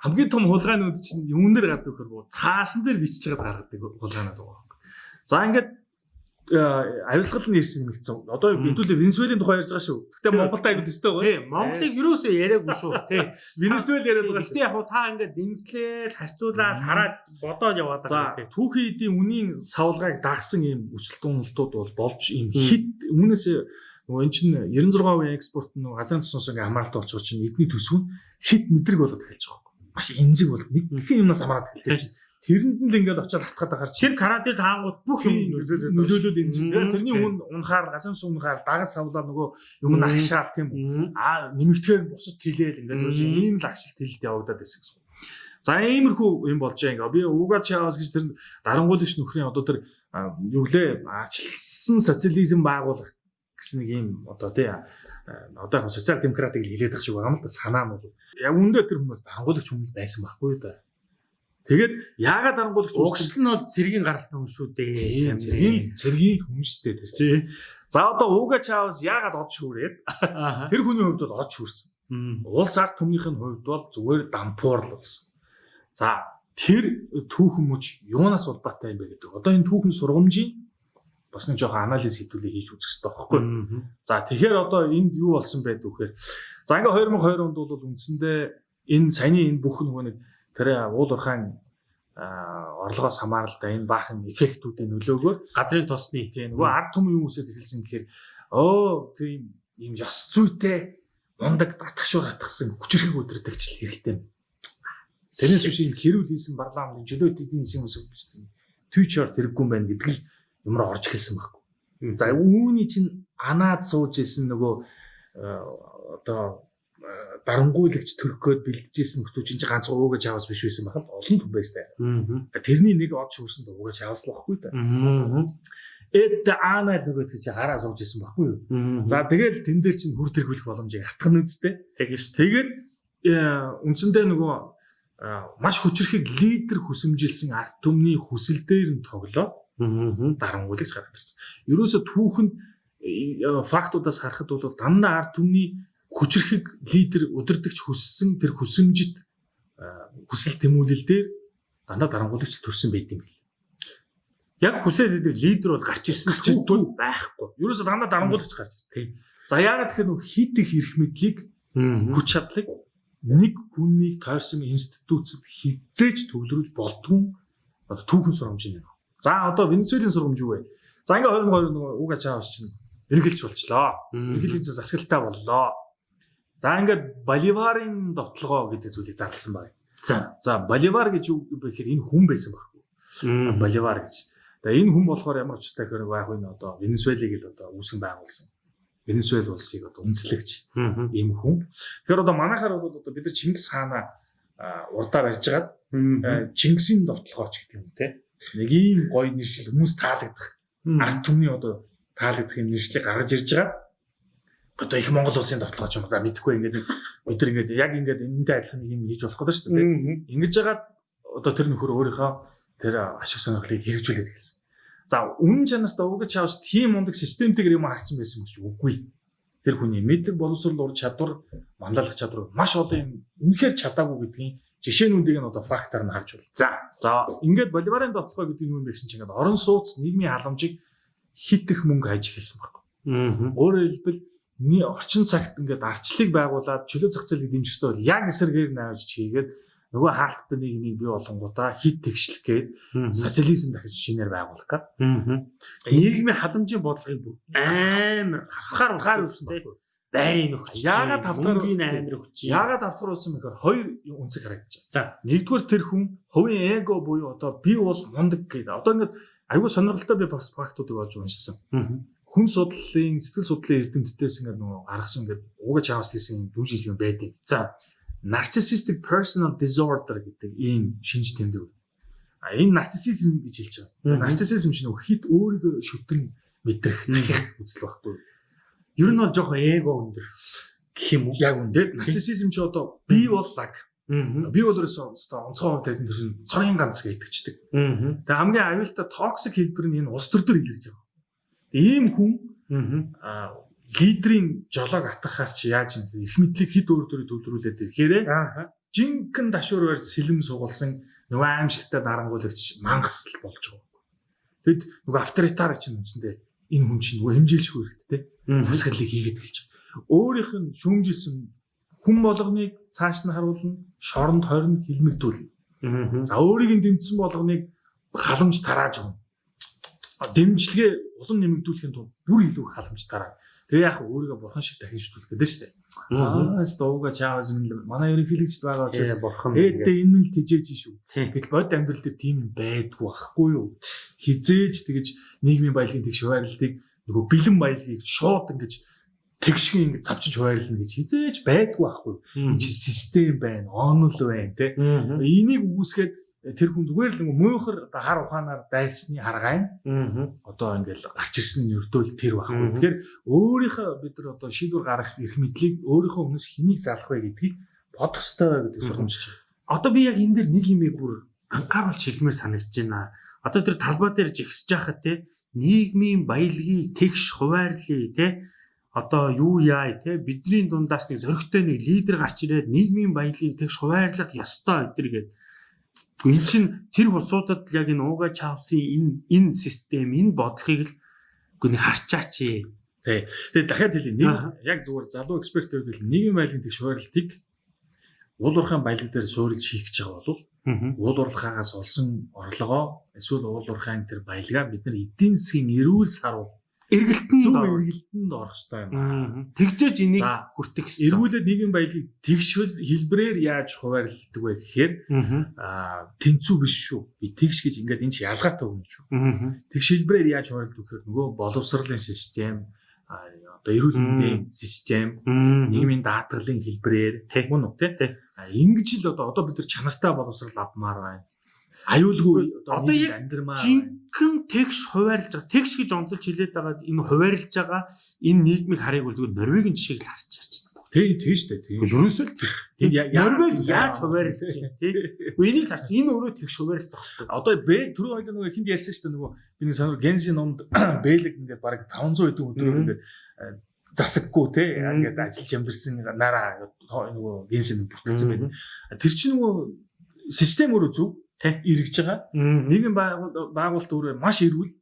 Хамгийн том хулгайнууд чинь юунээр гардаг гэхээр цаасан дээр бичиж чагаад гаргадаг хулгайнууд байгаа. За ингээд авилгал нь ирсэн нэмэгдсэн. Одоо хэдүүлээ Венесуэлийн тухай ярьж байгаа шүү. Гэтэ Монголд аягүй дэстэй байгаа. Тийм, Монголыг юусоо яриаггүй шүү. Тийм. Венесуэл яриад байгаа шүү. Гэтэ яг та ингээд дэнслээд харьцуулаад хараад бодоод яваад байгаа. За түүхийн эдийн үнийн савлгааг дагсан ийм өсөлт уналтууд бол болж ийм хит үүнээс нөгөө эн чинь 96% экспорт нь газрын тусаас ингээ хамааралтай болчихсон чинь эдний төсөв нь хит мэдрэг болоод эхэлж байгаа. Маш энзэг бол нэг юм юмнаас хамаарат эхэлж Тэрэнд нь л ингээд очиад хатгаад байгаа чинь тэр карател хаангууд бүх юм нөлөөлөд нөлөөлөл энэ чинь. Тэрний үн унахаар газан сумнахаар дагаж савлаа нөгөө юм агшаал тийм аа нэмэгдэхээр бусад тэлээл ингээд үгүй ийм л агшил тэлэлд явагдаад байсан гэсэн. За иймэрхүү юм болж байгаа. Би Уга Чавас гэж тэр дарангуулагч нөхрийн одоо тэр юу лээ арчилсан социализм байгуулах гэсэн нэг юм одоо тий одоо яг социал демократыг хэлээд байгаа шиг байгаа юм л да. Санаа нь бол. Яг үндэ тэр хүмүүс дарангуулагч хүмүүс байсан байхгүй да Тэгээд яагаад дарангуулагч угшил нь бол цэргийн гаралтай хүн шүү дээ. Цэргийн цэргийн хүн шүү дээ тэр чинь. За одоо Уга Чавс яагаад од шүүрээд тэр хүний хувьд бол од шүүрсэн. Улс ард түмнийх нь хувьд бол зүгээр дампуур л болсон. За тэр түүхэн мөч юунаас улбаатай юм бэ гэдэг. Одоо энэ түүхэн сургамжийн бас нэг жоохон анализ хийдүүлээ хийж үзэх хэрэгтэй байхгүй. За тэгэхээр одоо энд юу болсон байд вэхээр за ингээ 2020 онд бол үндсэндээ энэ саяны энэ бүх нөгөө нэг тэр уул уурхайн орлогоос хамааралтай энэ баахан эффектүүдийн нөлөөгөөр газрын тосны тийм нөгөө ард түмэн юм үсэд эхэлсэн гэхээр оо тийм ийм ёс зүйтэй мундаг татгшуур хатгсан хүчрхэг өдөртөгчл хэрэгтэй. Тэрнээс биш ийм хэрүүл хийсэн парламент чөлөөт эдийн засгийн хүмүүс твичер тэрэггүй байна гэдэг л юмроо орж эхэлсэн байхгүй. За үүний чинь анаад сууж исэн нөгөө одоо дарангуйлагч төрөхөд бэлдэжсэн нөхдөө чинь ганц уугаж аваас биш байсан байхад олон хүн байстай. Тэрний нэг од шүүрсэнд уугаж аваас л баггүй та. Эд аана л үгээд гэж хараа сууж исэн баггүй юу. За тэгэл тэн дээр чинь хүр тэргүүлэх боломжийг атгах нь үстэй. Тэгэж тэгээд үндсэндээ нөгөө маш хүчрэхэг лидер хүсэмжилсэн ард түмний хүсэл дээр нь тоглоо. Дарангуйлагч гараад ирсэн. Ерөөсө түүхэнд фактуудаас харахад бол дандаа ард түмний хүчрэхэг лидер удирдахч хүссэн тэр хүсэмжит хүсэл тэмүүлэл дээр дандаа дарангуулагч төрсэн байт юм бэл. Яг хүсээд идэг лидер бол гарч ирсэн ч тул байхгүй. Ерөөсө дандаа дарангуулагч гарч ир. Тэг. За яагаад тэгэхээр нөх их эрх мэдлийг хүч чадлыг нэг хүнийг тойрсон институцэд хизээж төвлөрүүлж болдгүй одоо түүхэн сургамж юм. За одоо Венесуэлийн сургамж юу вэ? За ингээ 2020 нөгөө уга чаавс чинь эргэлж болчлоо. Эргэлж засаглалтай боллоо. За ингээд Боливарын довтлогоо гэдэг зүйлийг зарласан байна. За за Боливар гэж юу гэхээр энэ хүн байсан байхгүй. Боливар гэж. Тэгээ энэ хүн болохоор ямар ч хэрэг байх вэ одоо Венесуэлийг л одоо үүсгэн байгуулсан. Венесуэл улсыг одоо үндэслэгч ийм хүн. Тэгэхээр одоо манайхаар бол одоо бид нар Чингис хаана урдаар ярьжгаад Чингисийн довтлогооч гэдэг юм те. Нэг ийм гоё нэршил хүмүүс таалагдах. Ард түмний одоо таалагдах юм нэршлиг гаргаж ирж байгаа одоо их Монгол улсын тоглож юм. За мэдэхгүй ингээд нар ингээд яг ингээд энэтэй адилхан юм хийж болох гэдэг шүү дээ. Ингэж жагаад одоо тэр нөхөр өөрийнхөө тэр ашиг сонирхлыг хэрэгжүүлээд хэлсэн. За үнэн чанартай угаж чавс тийм мундаг системтэйгэр юм харсан байсан юм чи үгүй. Тэр хүний мэдлэг боловсрол ур чадвар, манлайлах чадвар маш олон юм үнэхээр чадаагүй гэдгийг жишээнүүдийг нь одоо фактаар нь харж байна. За за ингээд боливарын дотлогоо гэдэг нь юу юм бэ гэсэн чинь ингээд орон сууц нийгмийн халамжийг хит их мөнгө хайж эхэлсэн баг. Өөрөөр хэлбэлний орчин цагт ингээд арчлыг байгуулад чөлөө зах зээлийг дэмжих ёстой бол яг эсэргээр навж хийгээд нөгөө хаалттай нийгмийг бий болгонгуудаа хит тэгшлэх гээд социализм дахиж шинээр байгуулах гээд нийгмийн халамжийн бодлогыг бүр амар хахаар ухаар үлсэн тийм байрын нөхч яагаад тавтаргийн амар өгч яагаад тавтар болсон мэхээр хоёр үнцэг байна. За. Нэгдүгээр тэр хүн хувийн эго буюу одоо би бол мундаг гэдэг. Одоо ингээд аюул сонирхолтой би бас фактуудыг олж уншсан хүн судлалын сэтгэл судлалын эрдэмтдээс ингээд нөгөө гаргасан ингээд угаж аваас хийсэн дүү жилийн байдаг. За narcissistic personal disorder гэдэг ийм шинж тэмдэг. А энэ нарциссизм гэж хэлж байгаа. Нарциссизм чинь хит өөрийгөө шүтэн мэдрэх дахих үзэл багтгүй. Ер нь бол жоохон эго өндөр. гэх юм уу? Яг үндэ нарциссизм чи одоо би бол лаг. Би бол ерөөсөө онцгой хувьд тэр чинь цорын ганц. Аа. Тэгээ хамгийн аюултай токсик хэлбэр нь энэ улс төр төр илэрж байгаа. Ийм хүн Аа. лидерийн жолоог атгахаар чи яаж юм бэ? Их мэдлэг хэд өөр төрөй төвлөрүүлээд ирэхээр Аа. жинхэнэ дашуур барьж сэлэм сугалсан нөгөө аимшигтай дарангуулагч мангас л болж байгаа. Тэгэд нөгөө авторитар чинь үндсэндээ энэ хүн чинь нөгөө хэмжээлшгүй хэрэгтэй засаглалыг хийгээд байгаа. Өөрийнх нь шүүмжилсэн хүн болгоныг цааш нь харуулна, шоронд хорин хилмигдүүлнэ. Аа. За өөрийг нь дэмжсэн болгоныг халамж тарааж өгнө. Дэмжлэгээ улам нэмэгдүүлэхийн тулд бүр илүү их халамж тараа. Тэгээ яг өөрийгөө бурхан шиг дахин шүтлэх гэдэг шүү дээ. Аа, стовга чаавс минь манай ерөнхийлөгчд байгаа учраас ээдээ энэ мэл тижээж шүү. Гэтэл бод амьдрал дээр тийм юм байдгүй байхгүй юу? Хизээж тэгэж нийгмийн баялагын тэгш хуваарлтыг нөгөө бэлэн баялагийг шууд ингэж тэгшгийн ингэж завчиж хуваарлна гэж хизээж байдгүй байхгүй чи систем байна, онл байна. Аа. Энийг үүсгээд тэр хүн зүгээр л муухар одоо хар ухаанаар дайсны аргай Аа. одоо ингээл гарч ирсэн нь өрдөөл тэр Мгм. байхгүй. Тэгэхээр өөрийнхөө бид нар одоо шийдвэр гаргах эрх мэдлийг өөрийнхөө өмнөөс хэнийг залах вэ гэдгийг бодох ёстой гэдэг Мгм. сургамжч байна. Одоо би яг энэ дээр нэг юмыг бүр анхааруулж хэлмээр санагдаж байна. Одоо тэр талбай дээр жигсэж байхад те нийгмийн баялагийг тэгш хуваарлаа те одоо юу яа те бидний дундаас нэг зөрөгтэй нэг лидер гарч ирээд нийгмийн баялагийг тэгш хуваарлах ёстой өдр гэдэг. Энэ чинь тэр хусуудад яг энэ ууга чавсын энэ энэ систем энэ бодлогыг л үгүй нэг харчаач ээ. Тий. Тэгээд дахиад хэлье. Нэг яг зүгээр залуу эксперт байвал нийгмийн баялагын тэгш хуваарлтыг уул уурхайн баялаг дээр суурилж хийх гэж байгаа бол уул уурхаагаас олсон орлогоо эсвэл уул уурхайн тэр баялгаа бид нар эдийн засгийн эрүүл сарвал Эргэлтэн зөв эргэлтэнд орох ёстой юм. Тэгжээж энийг хүртэх ёстой. Эргүүлээд нийгмийн баялагийг тэгшвэл хэлбрээр яаж хуваарлдаг вэ гэхээр Аа. тэнцүү биш шүү. Би тэгш гэж ингээд энэ чи ялгаатай өгнө шүү. Тэгш хэлбрээр яаж хуваарлдаг гэхээр нөгөө боловсролын систем одоо эрүүл мэндийн систем нийгмийн даатгалын хэлбрээр мөн үү те ингэж л одоо одоо бид нар чанартай боловсрол авмаар байна. Аюулгүй одоо яг жинхэнэ тэгш хуваарлж байгаа. Тэгш гэж онцолж хэлээд байгаа энэ хуваарлж байгаа энэ нийгмийг харыг бол зүгээр Норвегийн жишээг л харж чарч байна. Тэг тийм шүү дээ. Тийм. Ерөөсөө л тийм. Норвег яа- яаж хуваарлж байна тий? Энийг л харж энэ өөрөө тэгш хуваарлт багхгүй. Одоо Бэл түрүү хоёлаа нөгөө хинд ярьсан шүү дээ нөгөө би нэг сонир Генси номд (clears throat) Бэлэг ингээд баг 500 хэдэн өдрөөр ингээд э, засаггүй те ингээд ажиллаж амьдэрсэн нараа нөгөө бүртгэсэн Мгм. байна. Тэр чинь нөгөө систем өөрөө зөв Тэ. эргэж байгаа. Нийгэм байгуул- байгуулалт өөрөө маш эрүүл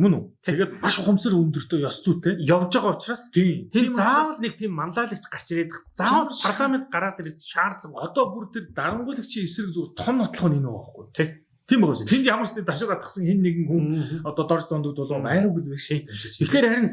мөн үү? Тэгээд маш ухамсар өндөртөө ёс зүйтэй. явж байгаа учраас Тийм. тэр заавал нэг тийм мандаалагч гарч ирээд заавал парламент гараад ирэх шаардлага одоо бүр тэр дарангуулагчийн эсрэг зүгээр том нотлох нь энэ байхгүй. Тэг. Тийм байгаа шүү. Тэнд ямар ч нэг дашуу гадгсан хин нэгэн хүн одоо дорж дундад болоо Мм. байгаагүй л байх шээ. Тэгэхээр харин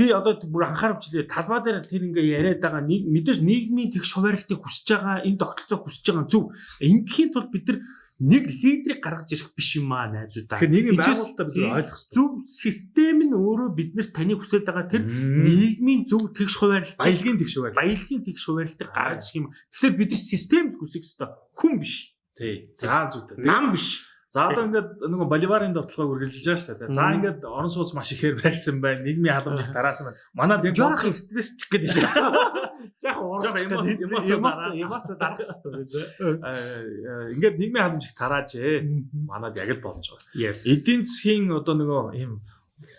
би одоо бүр анхааравчлаа талбай дээр тэр ингээ яриад байгаа мэдээж нийгмийн тэгш хуваарлтыг хүсэж байгаа энэ тогтолцоо хүсэж байгаа зөв. Ингээхийн тулд бид нар нэг лидерийг гаргаж ирэх биш юм аа найзуудаа. Тэгэхээр нийгэм Эцэс- байгуулалтаа бид ойлгох. Зөв систем нь өөрөө биднэрт таны хүсэж байгаа тэр нийгмийн зөв тэгш хуваарлт баялагын тэгш байл. баялагын тэгш хуваарлтыг гаргаж ирэх юм. Тэгэхээр бид системд хүсэх ёстой. Хүн биш. Тий. За зүйтэй. Нам биш. За одоо ингээд нөгөө боливарын довтлогоо үргэлжилж байгаа шүү дээ. За ингээд орон сууц маш ихээр байрсан байна. Нийгмийн халамжийг тараасан байна. Манад яг Жоох стресс чих гэдэг шиг. (laughs) Жоох Жоох урах эмо- эмоц эмоц дарах хэрэгтэй. Ингээд нийгмийн халамжийг тараажээ. Манад яг л болж байгаа. Эдийн засгийн одоо нөгөө ийм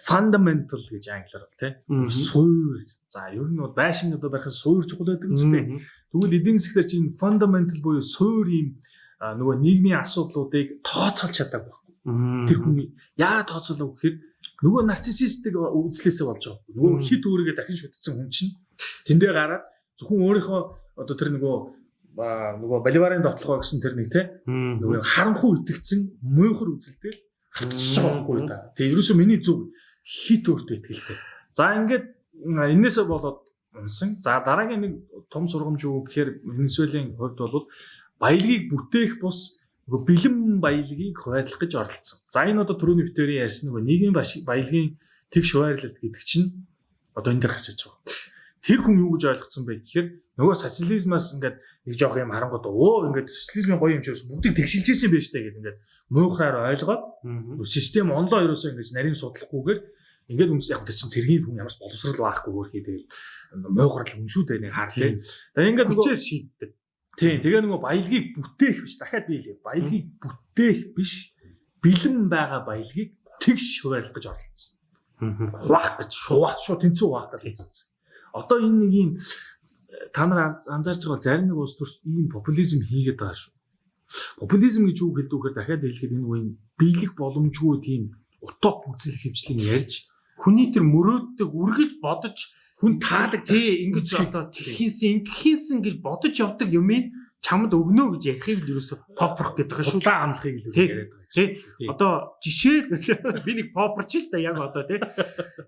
fundamental гэж англиар бол тий. Суур. За ер нь бол байшин одоо барих суур чухал байдаг Мгм. үстэй. Тэгвэл эдийн засгаар чинь fundamental буюу суур ийм нөгөө нийгмийн асуудлуудыг тооцоолж чадаагүй. Мгм. Тэр хүн яа тооцоолоо гэхээр нөгөө нарциссистик үзлээсээ болж байгаа. Нөгөө Мм. хит өөрийгөө дахин шүтсэн хүн чинь тэндээ гараад зөвхөн өөрийнхөө одоо тэр нөгөө нөгөө боливарын дотлогоо гэсэн тэр нэг те нөгөө харанхуй итгэцэн муухар үзэлтэл автчихж байгаа байхгүй да. Тэгээ ерөөсөө миний зүг хит өөртөө итгэлтэй. За ингээд энээсээ болоод унсан. За дараагийн нэг том сургамж юу гэхээр Венесуелийн хувьд бол баялагийг бүтээх бус нөгөө бэлэн баялагийг хуваарлах гэж оролцсон. За энэ одоо түрүүний битэрийн ярьсан нөгөө нийгмийн баялагын тэгш хуваарлалт гэдэг чинь одоо энэ дээр хасаж байгаа. Тэр хүн юу гэж ойлгоцсон бэ гэхээр нөгөө социализмаас ингээд нэг жоох юм харангууд оо ингээд социализмын гоё юм чи бүгдийг тэгшилжсэн байж таа гэдэг ингээд муухраар ойлгоод систем онлоо ерөөсөө ингэж нарийн судлахгүйгээр ингээд хүмүүс яг тэр чинь цэргийн хүн ямар ч боловсрал байхгүй хөрхий тэгэл муугарл хүн шүү дээ нэг хаар тий. Тэгээ ингээд нөгөө шийддэг. Тий тэгээ нөгөө баялгийг бүтээх биш дахиад би хэлээ. Баялгийг бүтээх биш бэлэн байгаа баялгийг тэгш хуваарлах гэж оролцсон. Хуваах гэж шуваах шууд тэнцүү хуваах гэж хэлсэн. Одоо энэ нэг юм та нар анзаарч байгаа зарим нэг улс төрч ийм популизм хийгээд байгаа шүү. Популизм гэж юу хэлдэг вэхээр дахиад хэлэхэд энэ үеийн биелэх боломжгүй тийм утоп үзэл хөвчлийн ярьж Хүний тэр мөрөөддөг үргэлж бодож хүн тааlag тий ингэж одоо тхийнсэн ингэхийнсэн гэж бодож явдаг юмыг чамд өгнө гэж ярихыг л ерөөсө попрох гэдэг байгаа шүү. Удаан амлахыг л яриад байгаа шүү. Тий. Одоо жишээ (laughs) би нэг попроч л да яг одоо тий.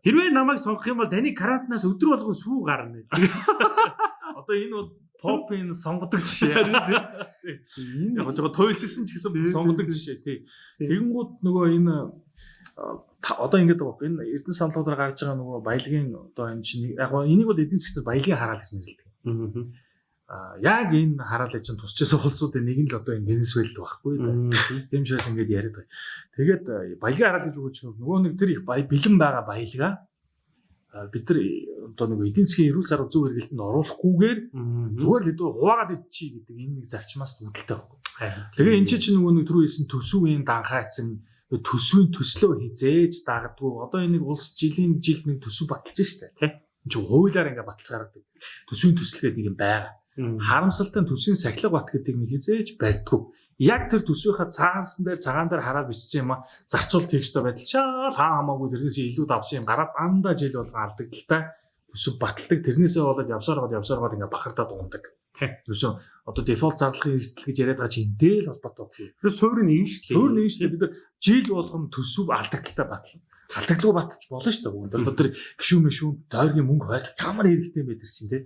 Хэрвээ намайг сонгох юм бол таны карантинаас өдөр болгон сүү гарна. (laughs) Одоо энэ бол попын сонгодог жишээ. Энэ Яг жоо тойлсон ч гэсэн сонгодог жишээ тий. Тэгэнгүүт нөгөө энэ одоо байгаа байхгүй энэ эрдэнэ саналуудаар гарч байгаа нөгөө баялагын одоо энэ чинь яг гоо энийг бол эдийн засгт баялагын хараал гэж нэрлэдэг. А яг энэ хараалыг чинь тусчсан улсуудын нэг нь л одоо энэ Венесуэл байхгүй. Тийм шээс ингэж яриад байгаа. Тэгээд а, баялагын хараал гэж үгэж нөгөө нэг тэр их бэлэн байгаа баялгаа а, бид нар э, одоо нөгөө эдийн засгийн эрүүл сар зөв хэрэгэлтэнд оруулахгүйгээр зүгээр л хэдүү хуваагаад идчихий гэдэг энэ нэг зарчмаас үүдэлтэй байхгүй. Тэгээ энэ чинь нөгөө нэг түрүү хэлсэн төсвийн данхайцсан төсвийн төслөө хизээж дагадгүй. Одоо энэ нэг улс жилийн жилд нэг төсөв баталж штэ тий. Энд чинь хуулиар ингээ баталж гаргадаг. Төсвийн төсөл гэдэг нэг юм байгаа. Харамсалтай төсвийн сахилга бат гэдэг нэг хизээж барьдгүй. Яг тэр төсвийнхаа цаансан дээр цагаан дээр хараад бичсэн юм а зарцуул текстөө байдал чаал хаа хамаагүй тэрнээс илүү давсан юм гараад андаа жил болгон алдагдaltaй төсөв баталдаг. Тэрнээсээ болоод явсаар гоод явсаар гоод ингээ бахардаад ундаг. Ерөөсөө одоо дефолт зарлахын эрсдэл гэж яриад байгаа чинь энтэй л холбоотой байхгүй. Тэр суурь нь юм шүү дээ. Суур нэг шүү дээ бид жил болгон төсөв алдагдaltaй батлна. Алдагдaltaй батчих болно шүү дээ. Бүгд одоо тэр гişүү мэшүү тойргийн мөнгө хойрлох ямар хэрэгтэй тэр чинь тий.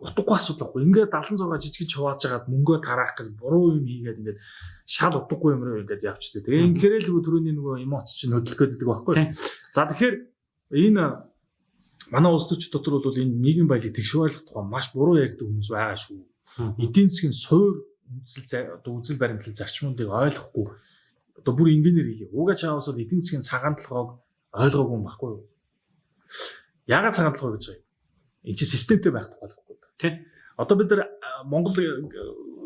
Утгагүй асуудал байхгүй. Ингээд 76 жижиг хувааж агаад мөнгөө тараах гэж буруу юм хийгээд ингээд шал утгагүй юм руу ингээд явчихдаг. Тэгээ инхээр л нөгөө түрүүний нөгөө эмоц чинь хөдөлгөөд байдаг байхгүй. За тэгэхээр энэ манай улс төрч дотор бол энэ нийгэм баялаг тэгш хуваарлах тухай маш буруу ярьдаг хүмүүс байгаа шүү эдийн засгийн суур үзэл үзэл баримтлал зарчмуудыг ойлгохгүй одоо бүр инженеэр хэлээ. Уга чаавас бол эдийн засгийн цагаан толгойг ойлгоогүй юм баггүй юу? Яагаад цагаан толгой гэж байгаа юм? Энд чинь системтэй байх тухай юу? Тий. Одоо бид нар Монгол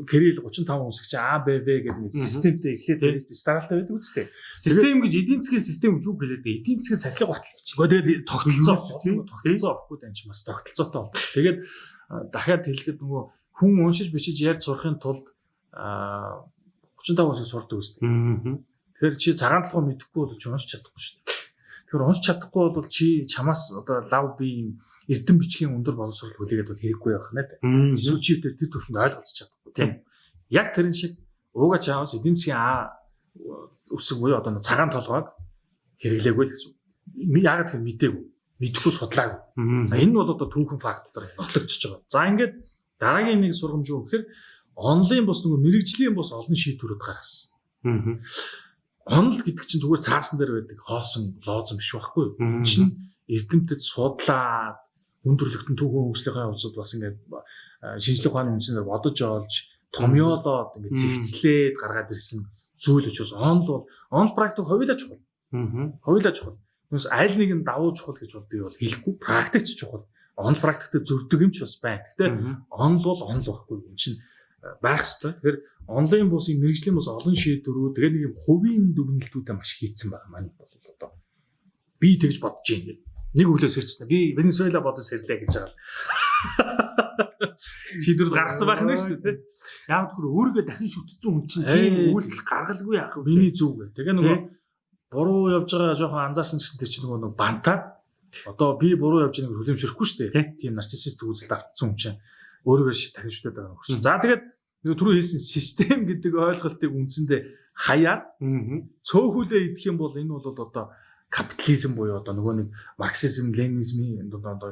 кэрэл 35 үсгч А Б В гэдэг нэг системтэй эхлээд стандарттай байдаг үстэй. Систем гэж эдийн засгийн систем гэж юу хэлээд? Эдийн засгийн сахилга батал гэж. Тэгээд тогтолцоо тийм? тогтолцоо авахгүй бас тогтолцоотой бол. Тэгээд дахиад хэлэхэд нөгөө хүн уншиж бичиж ярьж сурахын тулд а 35 усыг сурдаг үстэй. Тэгэхээр чи цагаан толгой мэдэхгүй бол чи уншиж чадахгүй шүү дээ. Тэгэхээр уншиж чадахгүй бол чи чамаас одоо лав би юм эрдэм бичгийн өндөр боловсрол хүлээгээд бол хэрэггүй байх. Эсвэл чи тэр тэр төвшөнд ойлголцож чадахгүй тийм. Яг тэрэн шиг ууга чаавс эдийн засгийн А үсэг буюу одоо цагаан толгойг хэрэглээгүй л гэсэн. Яагаад гэвэл мдээгүй. Мэдхгүй судлаагүй. За энэ нь бол одоо түүхэн фактор нотлогдож байгаа. За ингээд дараагийн нэг сургамж юу гэхээр онлайн бус нөгөө мэрэгжлийн бус олон шийдвэрүүд гаргасан. Онл гэдэг чинь зүгээр цаасан дээр байдаг хоосон лоозон биш байхгүй юу? Чинь эрдэмтэд судлаад хүндрэлтэн түүхэн хөгжлийнхаа хувьд бас ингээд шинжлэх ухааны үндэснээр бодож олж томьёолоод ингээд зэгцлээд гаргаад ирсэн зүйл учраас онл бол онл практик хувилаа чухал. Хувилаа чухал. Нүс аль нэг нь давуу чухал гэж бол би бол хэлэхгүй практикч чухал. Онл практикт зүрдэг юм ч бас байна. Гэтэ онл бол онл байхгүй юм чинь байх хэвээр. Тэгэхээр онлайн бусын мэрэгжлийн бус олон шийдвэрүүд тэгээ нэг юм хувийн дүгнэлтүүдээ маш хийцэн байгаа маань бол одоо би тэгж бодож гээд нэг өглөө сэрчсэн. Би Венесуэла бодож сэрлээ гэж байгаа. Шийдвэрд гаргасан байх нь шүү дээ. Яг тэр өөрийгөө дахин шүтцэн хүн чинь тийм үйлдэл гаргалгүй яах вэ? Миний зүг гэ. Тэгээ нөгөө буруу явж байгаа жоохон анзаарсан гэсэн тэр чинь нөгөө нэг бантаад одоо би буруу явж байгааг хүлэмжшрэхгүй шүү дээ. Тийм нарциссист үзэлд автсан хүн чинь өөрийгөө ши дахин шүтээд байгаа юм. За тэгээд нөгөө түрүү хэлсэн систем гэдэг ойлголтыг үндсэндээ хаяад цөөхүлээ идэх юм бол энэ бол одоо капитализм буюу одоо нөгөө нэг марксизм, ленинизмын одоо одоо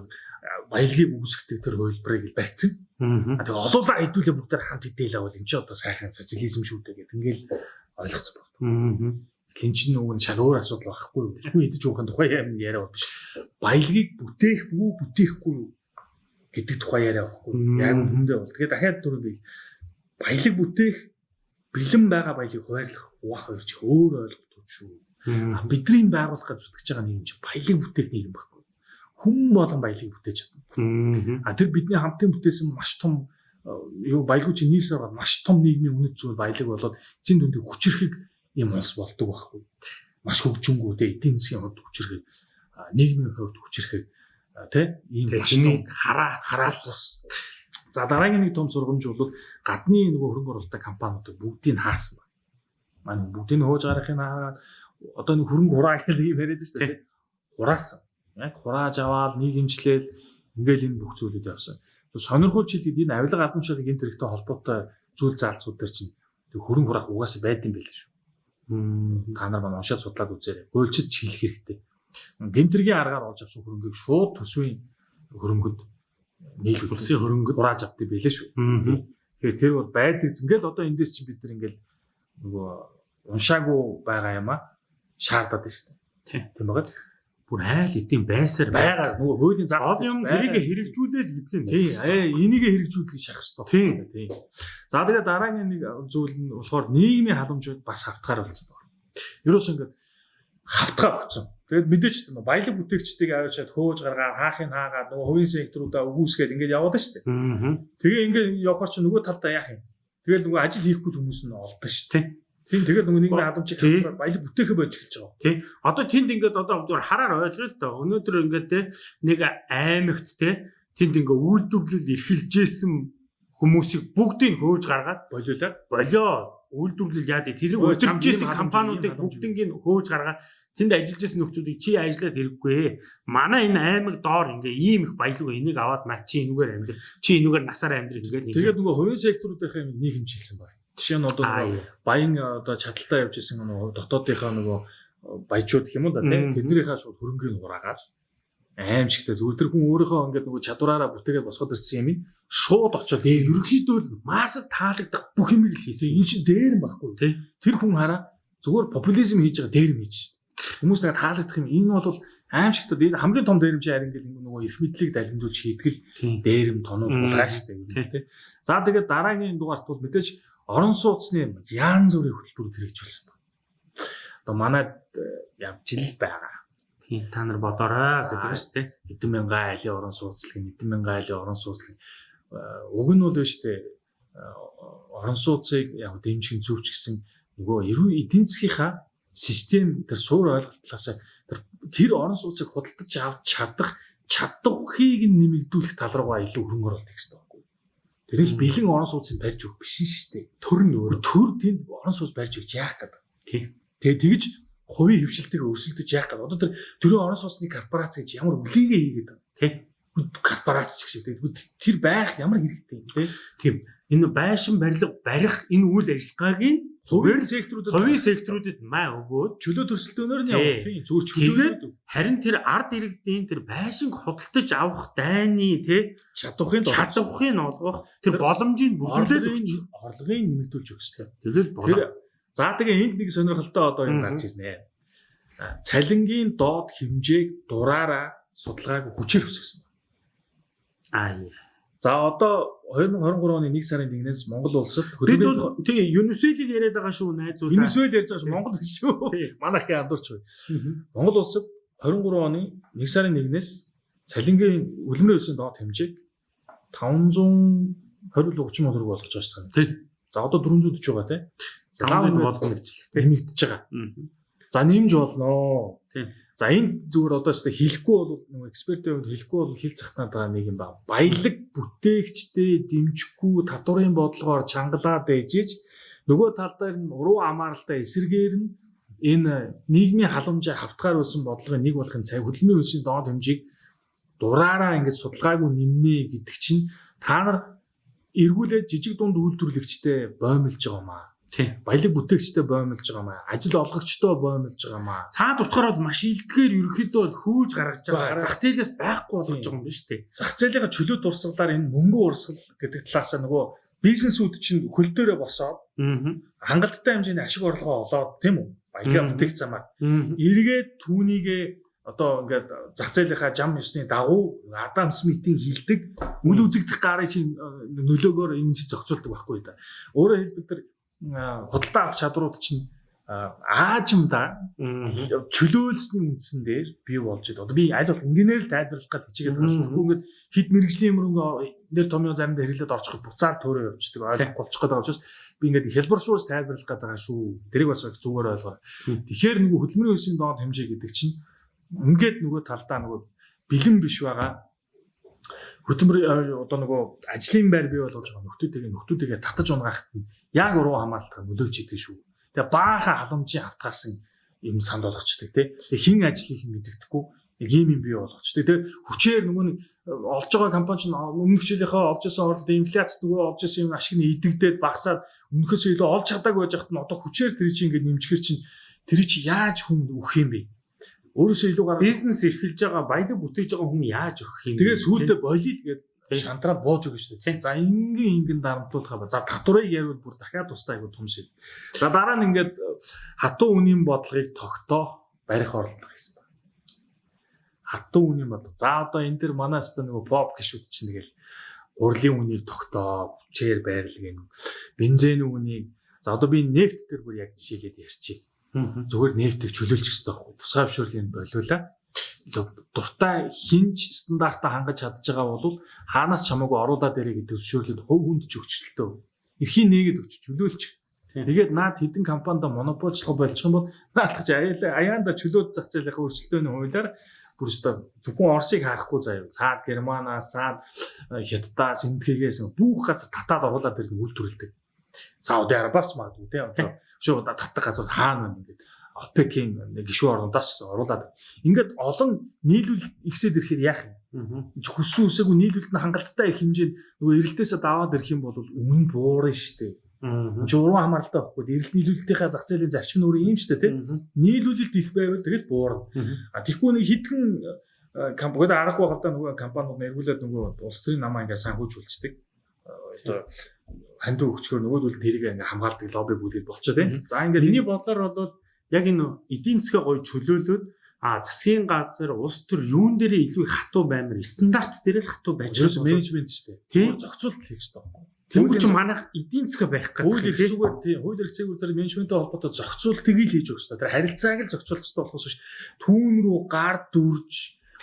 баялагийг үүсгдэг тэр хувилбарыг л барьсан. А тэгээ олуулаа хэдүүлээ бүгдээр хамт идээл авал энэ ч одоо сайхан социализм шүү дээ гэдэг ингээл ойлгоцсон байна. Тэглийн чинь нөгөө шал өөр асуудал байхгүй юу? Хүн идэж уухын тухай юм яриа бол биш. Баялагийг бүтээх бүү бүтээхгүй юу гэдэг тухай яриа байхгүй. Яг үнэндээ бол. Тэгээ дахиад түрүү би баялаг бүтээх бэлэн байгаа баялагийг хуваарлах угаах хоёр ч өөр ойлголтууд шүү. Бидний байгуулах гэж зүтгэж байгаа нийгэм чинь баялаг бүтээх нийгэм байхгүй. Хүн болон баялаг бүтээж чадна. А тэр бидний хамтын бүтээсэн маш том юу баялагч нийлсээр бол маш том нийгмийн үнэт зүйл баялаг болоод эцсийн дүндээ хүчрэхийг юм улс болдог байхгүй. Маш хөгжингүү те эдийн засгийн хувьд хүчрэхийг нийгмийн хувьд хүчрэхийг тий ийм том хараа хараас За дараагийн нэг том сургамж бол гадны нөгөө хөрөнгө оруулалтын компаниудыг бүгдийг хаасан байна. Манай бүгдийг хөөж гаргахын хаагаад одоо нэг хөрөнгө хураа (laughs) гэж юм яриад шүү дээ. Хураасан. Яг хурааж аваад нийгэмчлэл ингээл энэ бүх зүйлүүд явсан. Сонирхолж хэлгээд энэ авилга албан тушаалын гэмт хэрэгтэй холбоотой зүйл заалцууд дээр чинь хөрөнгө хураах угаасаа байд юм байл шүү. Та нар маань уншаад судлаад үзээрэй. Гуйлчид хэлэх хэрэгтэй. Гэмтэргийн аргаар олж авсан хөрөнгийг шууд төсвийн хөрөнгөд нийлүүлсэн. Улсын хөрөнгөд хурааж авдаг байлээ шүү. Тэгэхээр тэр бол байдаг. Ингээл одоо эндээс чинь бид нар ингээл нөгөө уншаагүй байгаа юм а шаардаад байна шүү дээ. Тийм байгаа бүр айл эдийн байсаар байгаа нөгөө хуулийн зал гол юм тэрийг хэрэгжүүлээл гэдэг юм. Тийм энийг хэрэгжүүлэх шахах ёстой. Тийм тийм. За тэгээ дараагийн нэг зүйл нь болохоор нийгмийн халамжууд бас хавтгаар болсон байна. Ерөөс ингээд хавтгаа өгсөн. Тэгээд мэдээч баялаг бүтээгчдийг аваачаад хөөж гаргаа хаахын хаагаад нөгөө хувийн секторуудаа өгөөсгээд ингээд яваад шүү дээ. Тэгээ ингээд явахаар чи нөгөө талдаа яах юм? Тэгэл нөгөө ажил хийхгүй хүмүүс нь олдсон шүү дээ. Тийм тэгээд нөгөө халамжийг хавтгаар баялаг бүтээхэ байж эхэлж байгаа. Тийм. Одоо тэнд ингээд одоо зүгээр хараар ойлгоо л тоо. Өнөөдөр ингээд те нэг аймагт те тэнд ингээд үйлдвэрлэл эрхэлжсэн хүмүүсийг бүгдийг хөөж гаргаад болиулаад болио үйлдвэрлэл яа дээ тэрийг удиржсэн компаниудыг бүгднийг хөөж гаргаад тэнд ажиллаж байсан нөхдүүдийг чи ажиллаад хэрэггүй. Манай энэ аймаг доор ингээ ийм их баялаг энийг аваад маа чи энүүгээр амьдр. Чи энүүгээр насаараа амьдр гэдэг. Тэгээд нөгөө хувийн секторуудынхаа нэг хэмжилсэн байна. Жишээ нь одоо баян одоо чадaltaа явж исэн нөгөө дотоодынхаа нөгөө баячууд гэх юм уу да тийм? Тэднийхээ шууд хөрөнгөний ураагаал аимшигтай зүгээр тэр хүн өөрийнхөө ингээд нөгөө чадвараараа бүтээгээд босгоод ирсэн юм шууд очоод дээр ерөнхийдөө масад таалагдах бүх юмыг л хийсэн. Энэ чинь дээр юм байхгүй. Тий. Тэр хүн хараа зүгээр популизм хийж байгаа дээр юм хийж Хүмүүс тэгээд таалагдах юм. Энэ бол аимшигтад энэ хамгийн том дээрэмж харин гэл нөгөө эрх мэдлийг далимжуулж хийтгэл дээрэм тоног булгаа штэ гэдэг тийм. За тэгээд дараагийн дугаарт бол мэдээж орон сууцны яан зүрийн хөтөлбөр хэрэгжүүлсэн байна. Одоо манайд э, явж ил байгаа. Тийм та нар бодорой гэдэг штэ. Хэдэн мянган айлын орон сууцлаг, хэдэн мянган айлын орон сууцлаг э, уг нь бол штэ э, орон сууцыг яг дэмжих зөвч гэсэн нөгөө эдийн засгийнхаа систем тэр суур ойлголтлоос тэр тэр орон сууцыг худалдаж авч чадах чадвархийг нэмэгдүүлэх тал руугаа илүү хөрөнгө оруулалт хийх Тэрээс бэлэн орон сууцыг барьж өгөх биш шүү дээ. Төр нь өөр төр тэнд орон сууц барьж өгч яах гэдэг. Тийм. Тэгээ тэгж хувийн хөвшилтийг өрсөлдөж яах гэдэг. Одоо тэр төрийн орон сууцны корпорац гэж ямар үлийгээ хийгээд байна. Тийм. Корпорац ч шиг тэр байх ямар хэрэгтэй юм тийм. Тийм. Энэ байшин барилга барих энэ үйл ажиллагаагийн Хувийн секторуудад хувийн секторуудад маа өгөөд. Чөлөө төрсөлдөөнөөр нь явах тийм. Зүгээр чөлөөгээд харин тэр ард иргэдийн тэр байшинг худалдаж авах дайны тий чадвахын чадвахын олгох тэр боломжийг бүрдүүлээд орлогын нэмэгдүүлж өгсөлөө. Тэгэл тэр за тэгээ энд нэг сонирхолтой одоо юм гарч ирнэ. Цалингийн доод хэмжээг дураараа судалгааг хүчээр өсгсөн. Аа За одоо 2023 оны 1 сарын 1-ээс Монгол улсад бол тий Юнисвелийг яриад байгаа шүү найзууд. Юнисвел ярьж байгаа шүү Монгол шүү. Манайх андуурч бай. Монгол улсад 23 оны 1 сарын 1-ээс цалингийн үлмрийн өсөний доод хэмжээг 520 30 төгрөг болгож байсан. Тий. За одоо 440 байгаа тий. 500 болгох мэржлээ. Нэмэгдэж байгаа. За нэмж болно. Тий. За энэ зүгээр одоо ч хэлэхгүй бол нэг экспертийн хувьд хэлэхгүй бол хэл захтаад байгаа нэг юм ба. Баялаг бүтээгчтэй дэмжихгүй татварын бодлогоор чангалаад ээжиж нөгөө тал дээр нь уруу амааралтай эсэргээр нь энэ нийгмийн халамжаа хавтгаар өссөн бодлогын нэг болохын цай хөдөлмөрийн өсөний доод хэмжээг дураараа ингэж судалгаагүй нэмнэ гэдэг чинь та нар эргүүлээд жижиг дунд үйлдвэрлэгчтэй боомлж байгаа маа Тийм. Баялаг бүтээгчтэй боомлж байгаа маа. Ажил олгогчтой боомлж байгаа маа. Цаад утгаар бол маш илтгэр ерөөхдөө хөөж гаргаж байгаа. Зах зээлээс байхгүй болгож байгаа юм биш үү? Зах зээлийн чөлөө дурсгалаар энэ мөнгө урсгал гэдэг талаас нь нөгөө бизнесүүд чинь хөл дээрээ босоод хангалттай хэмжээний ашиг орлогоо олоод тийм үү? Баялаг бүтээгч замаар. Эргээд түүнийгээ одоо ингээд зах зээлийнхаа жам ёсны дагуу Адам Смитийн хилдэг үл үзэгдэх гарын чинь нөлөөгөөр энэ зохицуулдаг байхгүй да. Өөрөөр хэлбэл тэр худалдаа авах чадрууд чинь аажимда чөлөөлсний үндсэн дээр бий болж байна. Одоо би аль болох ингээнээр л тайлбарлах гэж хичээгээд байгаа шүү. Ингээд хит мэрэгжлийн мөрөнгө нэр томьёо заримдаа хэрэглээд орчих буцаал төөрөө явчихдаг. ойлгох болчих байгаа учраас би ингээд хэлбэршуус тайлбарлах гээд байгаа шүү. Тэрийг бас зүгээр ойлгоо. Тэгэхээр нөгөө хөдөлмөрийн өсвийн доод хэмжээ гэдэг чинь ингээд нөгөө талдаа нөгөө бэлэн биш байгаа хөтөлбөр одоо нөгөө ажлын байр бий болгож байгаа нөхдүүдийг нөхдүүдийг татаж унгаахт нь яг уруу хамгаалтаа нөлөөлж идэг шүү. Тэгээ баахан халамжийн автгаарсан юм санд болгочдөг тий. Тэгээ хин ажлыг хин мэддэхгүй яг ийм юм бий болгочдөг. Тэгээ хүчээр нөгөө нэг олж байгаа компани ч өмнөх жилийнхаа олж исэн орлогод инфляц нөгөө олж исэн юм ашиг нь идэгдээд багасаад өмнөхөөс илүү олж чадаагүй байж хат нь одоо хүчээр тэр чинь ингээд нэмжгэр чинь тэр чинь яаж хүн өгөх юм бэ? Өөрөөсөө илүү гараа бизнес эрхэлж байгаа баялаг бүтээж байгаа хүн яаж өгөх юм? Тэгээ сүүлдээ болийл гэдэг шантраад бууж өгнө шүү дээ. За ингийн ингийн дарамтлуулах ба за татварыг ярил бүр дахиад тустай айгу том шиг. За дараа нь ингээд хатуу үнийн бодлогыг тогтоох барих оролдлого гэсэн байна. Хатуу үнийн бодлого. За одоо энэ дэр манаас та нөгөө pop гişүүд чинь тэгэл гурлийн үнийг тогтоо, чээр байрлал гэн. Бензин үнийг за одоо би нефт дээр бүр яг жишээлээд ярьчих. Зүгээр нефтийг чөлөөлчих хэрэгтэй байхгүй. Тусгай зөвшөөрлийн болиулаа дуртай хинж стандартаа хангаж чадж байгаа бол хаанаас чамаагүй оруулаад ирээ гэдэг зөвшөөрлөд хувь хүнд ч өгчлөлтөө эрхийн нээгээд өгч чөлөөлч. Тэгээд наад хэдэн компанид монополчлох болчих юм бол наадах чи аяанда чөлөөт зах зээлийн өрсөлдөөний хуулиар бүр өстө зөвхөн Оросыг харахгүй заяа. Цаад Германаас, цаад Хятадаас, Индхийгээс бүх газар татаад оруулаад ирэх үйлдвэрлэдэг. Сауди Арабиас магадгүй тийм. Шууд татдаг газар хаана байна гэдэг ОПЕК-ийн нэг гишүүн орнуудаас оруулаад ингээд олон нийлүүл ихсээд ирэхээр яах юм? Хүссэн үсээгүй нийлүүлэлт нь хангалттай их хэмжээнд нөгөө эрэлтээсээ даваад ирэх юм бол өмнө буурна шүү. Чи уран хамааралтай байхгүй. Эрэлт нийлүүлэлтийнхаа зах зээлийн зарчим ийм шүү дээ, тийм. Нийлүүлэлт их байвал тэгэл буурна. А тэгэхгүй нэг хитгэн компанид аргагүй хальтаа нөгөө компаниуд нэргүүлээд нөгөө улс төрийн намаа ингээ санхүүжүүлцдэг. Одоо хандуу өгчгөр нөгөөдөл тэрийг ингээ хамгаалдаг лобби бүлэг болчихоо тийм. За ингээ миний бодлоор бол яг энэ эдийн засгаа гоё чөлөөлөөд а засгийн газар улс төр юун дээр илүү хатуу баймар стандарт дээр л хатуу байж байгаа менежмент шүү дээ. Тийм зохицуулалт хийх хэрэгтэй байхгүй. Тэнгүү чи манайх эдийн засгаа байх гэдэг. Хууль эрх зүгээр тийм хууль эрх зүйн менежменттэй холбоотой зохицуултыг л хийж өгч та. Тэр харилцааг л зохицуулах хэрэгтэй болохоос биш. Түүн рүү гар дүрж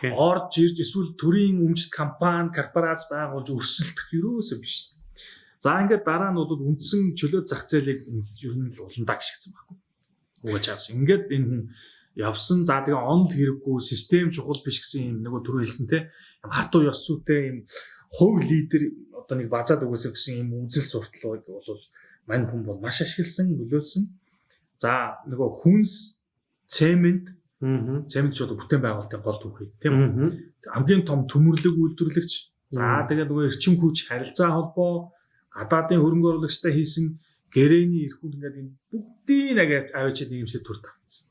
орж ирж эсвэл төрийн өмчт компани, корпорац байгуулж өрсөлдөх юусоо биш. За ингээд дараа нь бол үндсэн чөлөө зах зээлийг ер нь л уландаа гიშгсэн байхгүй угааж авсан. Ингээд энэ хүн явсан. За тэгээ онл хэрэггүй систем чухал биш гэсэн юм нөгөө түрүү хэлсэн те. Юм хатуу ёс зүйтэй юм хувь лидер одоо нэг базаад өгөөсэй гэсэн юм үзэл сурталыг бол мань хүн бол маш ашигласан, нөлөөлсөн. За нөгөө хүнс, цемент Цемент ч одоо бүтээн байгуулалтын гол түүхий тийм үү. Хамгийн том төмөрлөг үйлдвэрлэгч. За тэгээд нөгөө эрчим хүч харилцаа холбоо гадаадын хөрөнгө оруулагчтай хийсэн гэрэний эрхүүд ингээд энэ бүгдийг нэг аваачаад нэмсээ төр тавцсан.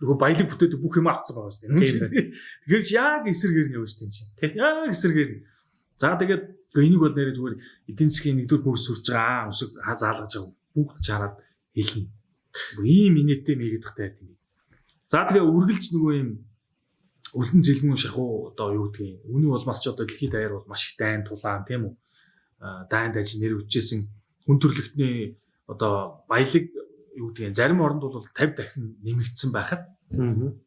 Нөгөө баялаг бүтээдэг бүх юм авцсан байгаа шүү дээ. Тэгэхээр ч яг эсэргээр нь явж тийм чинь. Тэг. Яг эсэргээр. За тэгээд энийг бол нэрээ зүгээр эдийн засгийн нэгдүгээр мөрс сурж байгаа өсөг заалгаж байгаа бүгд чараад хэлнэ. Ийм инээтэй мэгдэх тайт юм. За тэгээ үргэлж нөгөө юм үлдэн зэлмүү шахуу одоо юу гэдгийг үүний улмаас ч одоо дэлхийд даяар бол маш их дайн тулаан тийм үү дайнд ажил нэр үчээсэн хүн төрөлхтний одоо баялаг юу гэдгийг зарим оронд бол 50 дахин нэмэгдсэн байхад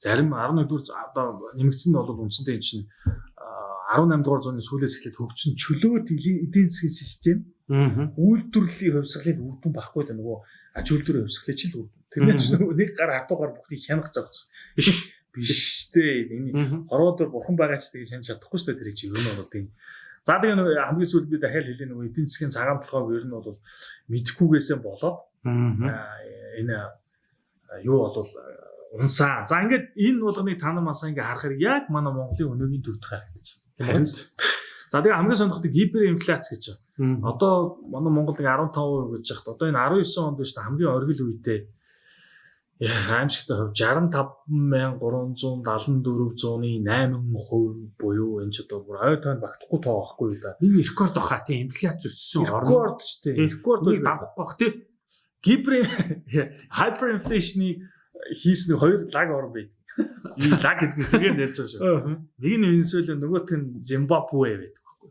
зарим 11 дугаар одоо нэмэгдсэн нь бол үндсэндээ чинь 18 дугаар зууны сүүлээс эхлээд хөгжсөн чөлөөт эдийн засгийн систем үйлдвэрлэлийн хувьсгалыг үр дүн багхгүй да нөгөө аж үйлдвэрийн хувьсгалыг ч л үр дүн. Тэрнээс нэг гар хатуугаар бүгдийг хянах зогц. Биш дээ. Энэ хороодөр бурхан байгаа ч тэгээ шанаж чадахгүй шүү дээ тэр чинь юу нь бол тийм За тэгээ нөгөө хамгийн сүүлд би дахиад хэлээ нөгөө эдийн засгийн цагаан толгойг ер нь бол мэдхгүйгээсээ болоод энэ юу болвол унсаа. За ингээд энэ болгоныг та намаасаа ингээ харахаар яг манай Монголын өнөөгийн төр дэх харагдаж байна. За тэгээ хамгийн сонирхолтой гиперинфляц гэж байна. Одоо манай Монголд 15% гэж яхад одоо энэ 19 онд биш хамгийн оргил үедээ аимшигтай хувь 65374-ны 8% буюу энэ ч одоо бүр ой тойнд багтахгүй тоо байхгүй юу да. Энэ рекорд баха тийм инфляц өссөн рекорд шүү дээ. Рекорд бол давах бах тий. Гибер hyperinflation-ы хийсэн хоёр лаг орн байд. Энэ (laughs) лаг гэдгээс игээр ярьж байгаа шүү. Нэг нь Венесуэла нөгөөх нь Зимбабве байдаг байхгүй.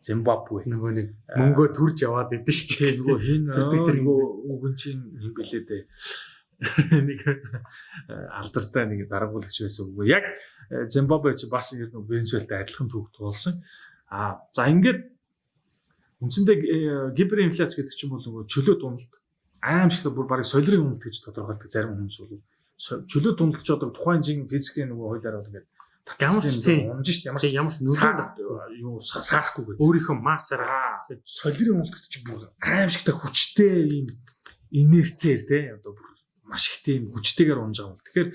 Зимбабве. Нөгөө нэг мөнгөө төрж яваад идэв шүү дээ. Нөгөө хин тэр нөгөө үгэн чинь юм бэлээ дээ. Нэг алдартай нэг дарангуулагч байсан үгүй. Яг Зимбабве чи бас ер нь Венесуэлтэй адилхан түүх туулсан. А за ингээд үндсэндээ гиперинфляц гэдэг чинь бол нөгөө чөлөө дуналт аимшигтай бүр барыг солирын уналт гэж тодорхойлдог зарим хүмүүс бол чөлөө дуналт ч одоо тухайн жин физикийн нөгөө хуулиар бол ингээд Ямар ч тийм унж шít ямар ч ямар ч нөлөө юу саарахгүй гэдэг. өөрийнхөө массаар солирын уналт гэдэг чинь бүр аимшигтай хүчтэй ийм инерцээр те одоо бүр маш их тийм хүчтэйгээр унж байгаа юм. Тэгэхээр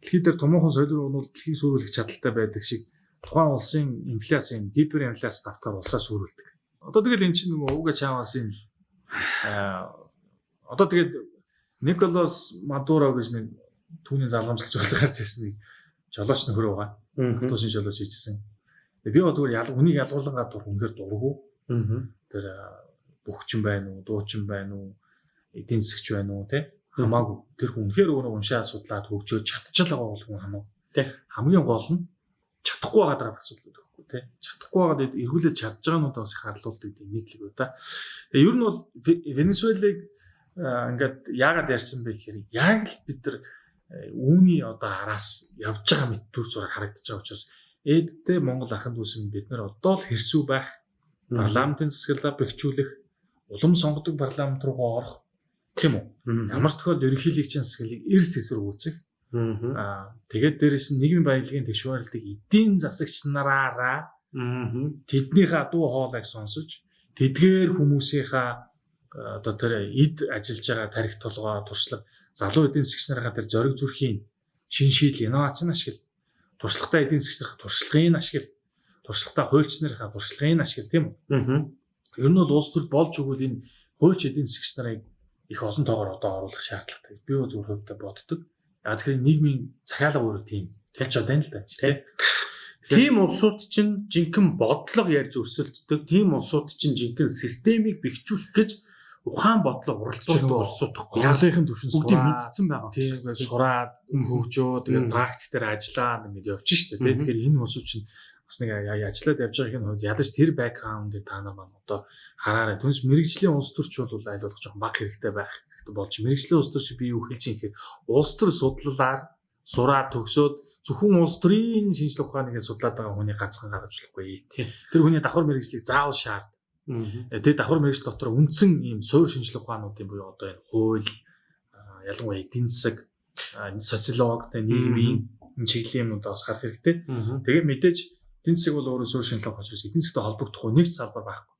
дэлхийд дээр томоохон солирын уналт дэлхийг сүрүүлэх чадaltaй байдаг шиг тухайн улсын инфляц юм гиперинфляц давтахаар улсаа сүрүүлдэг. Одоо тэгэл эн чинь нөгөө ууга чаавасын аа одоо тэгээд Николас Мадуро гэж нэг түүний залгамжлж болж гарч ирсэн нэг жолооч нөхөр байгаа. Туусын жолооч хийжсэн. Би бол зүгээр ял үнийг ялгуулгаа дур үнэхээр дургу. Тэр бөхчин байна уу, дуучин байна уу, эдийн засгч байна уу те хамаагүй. Тэр хүн үнэхээр өөрөө уншаа судлаад хөгжөөд чадчихлаа бол хүн хамаагүй. Тэ хамгийн гол нь чадахгүй байгаа асуудал байхгүй тий. Чадахгүй байгаад эргүүлээд чадж байгаануудаа бас их харлуулдаг тийм нийтлэг үү та. Тэгээ ер нь бол Венесуэлыг ингээд яагаад ярьсан бэ гэхээр яг л бид нар үүний одоо араас явж байгаа мэт төр зураг харагдаж байгаа учраас ээдтэй Монгол ахын дүүсэн бид нар одоо л хэрсүү байх парламентын засаглалаа бэхжүүлэх улам сонгодог парламент руу орох тийм үү? Ямар ч тохиолдолд ерөнхийлөгчийн засаглалыг эрс эсрэг үүсэх. Аа тэгээд дээрэс нь нийгмийн баялагын тэгшүүрэлтийг эдийн засагч нараараа тэднийхээ дуу хоолойг сонсож тэдгээр хүмүүсийнхаа одоо тэр эд ажиллаж байгаа тарих толгой туршлага залуу эдийн засагч нарынхаа тэр зориг зүрхийн шин шийдэл инновацийн ашигла туршлагатай эдийн засагч нарын туршлагын ашигла туршлагатай хуульч нарын туршлагын ашигла тийм үү? Ер нь бол улс төр болж өгвөл энэ хуульч эдийн засагч нарыг их олон тоогоор одоо оруулах шаардлагатай. Би зөв хувьдаа боддог. А тэгэхээр нийгмийн цагаалга өөрөө тийм тэлж энэ л байна тий. Тийм улсууд чинь жинхэнэ бодлого ярьж өрсөлддөг. Тийм улсууд чинь жинхэнэ системийг бэхжүүлэх гэж ухаан бодлого уралдуулдаг улсууд гэхгүй. Яалынхын төвшин бүгдийг мэдсэн байгаа. Тийм сураад хөгжөө тэгээд практик дээр ажиллаад ингэж явчих шүү дээ. Тэгэхээр энэ улсууд чинь бас нэг ажиллаад явж байгаагийн хувьд ядаж тэр бэкграундыг та нар маань одоо хараарай. Түнс мэрэгжлийн улс төрч бол айлуулах жоохон баг хэрэгтэй байх болж мэрэгжлийн улс төрч би юу хэлж юм гэхээр улс төр судлалаар сураад төгсөөд зөвхөн улс төрийн шинжилгээ ухааныг судлаад байгаа хүний ганцхан гаргаж болохгүй. Тэр хүний давхар мэрэгжлийг заавал шаард. Тэгээд давхар мэрэгжил дотор үндсэн ийм суур шинжилгээ ухаануудын буюу одоо энэ хууль ялангуяа эдийн засаг социолог нийгмийн энэ чиглэлийн юмудаа бас харах хэрэгтэй. Тэгээд мэдээж эдийн засаг бол өөрөө суур шинжилгээ учраас эдийн засагтай холбогдох нэг салбар байхгүй.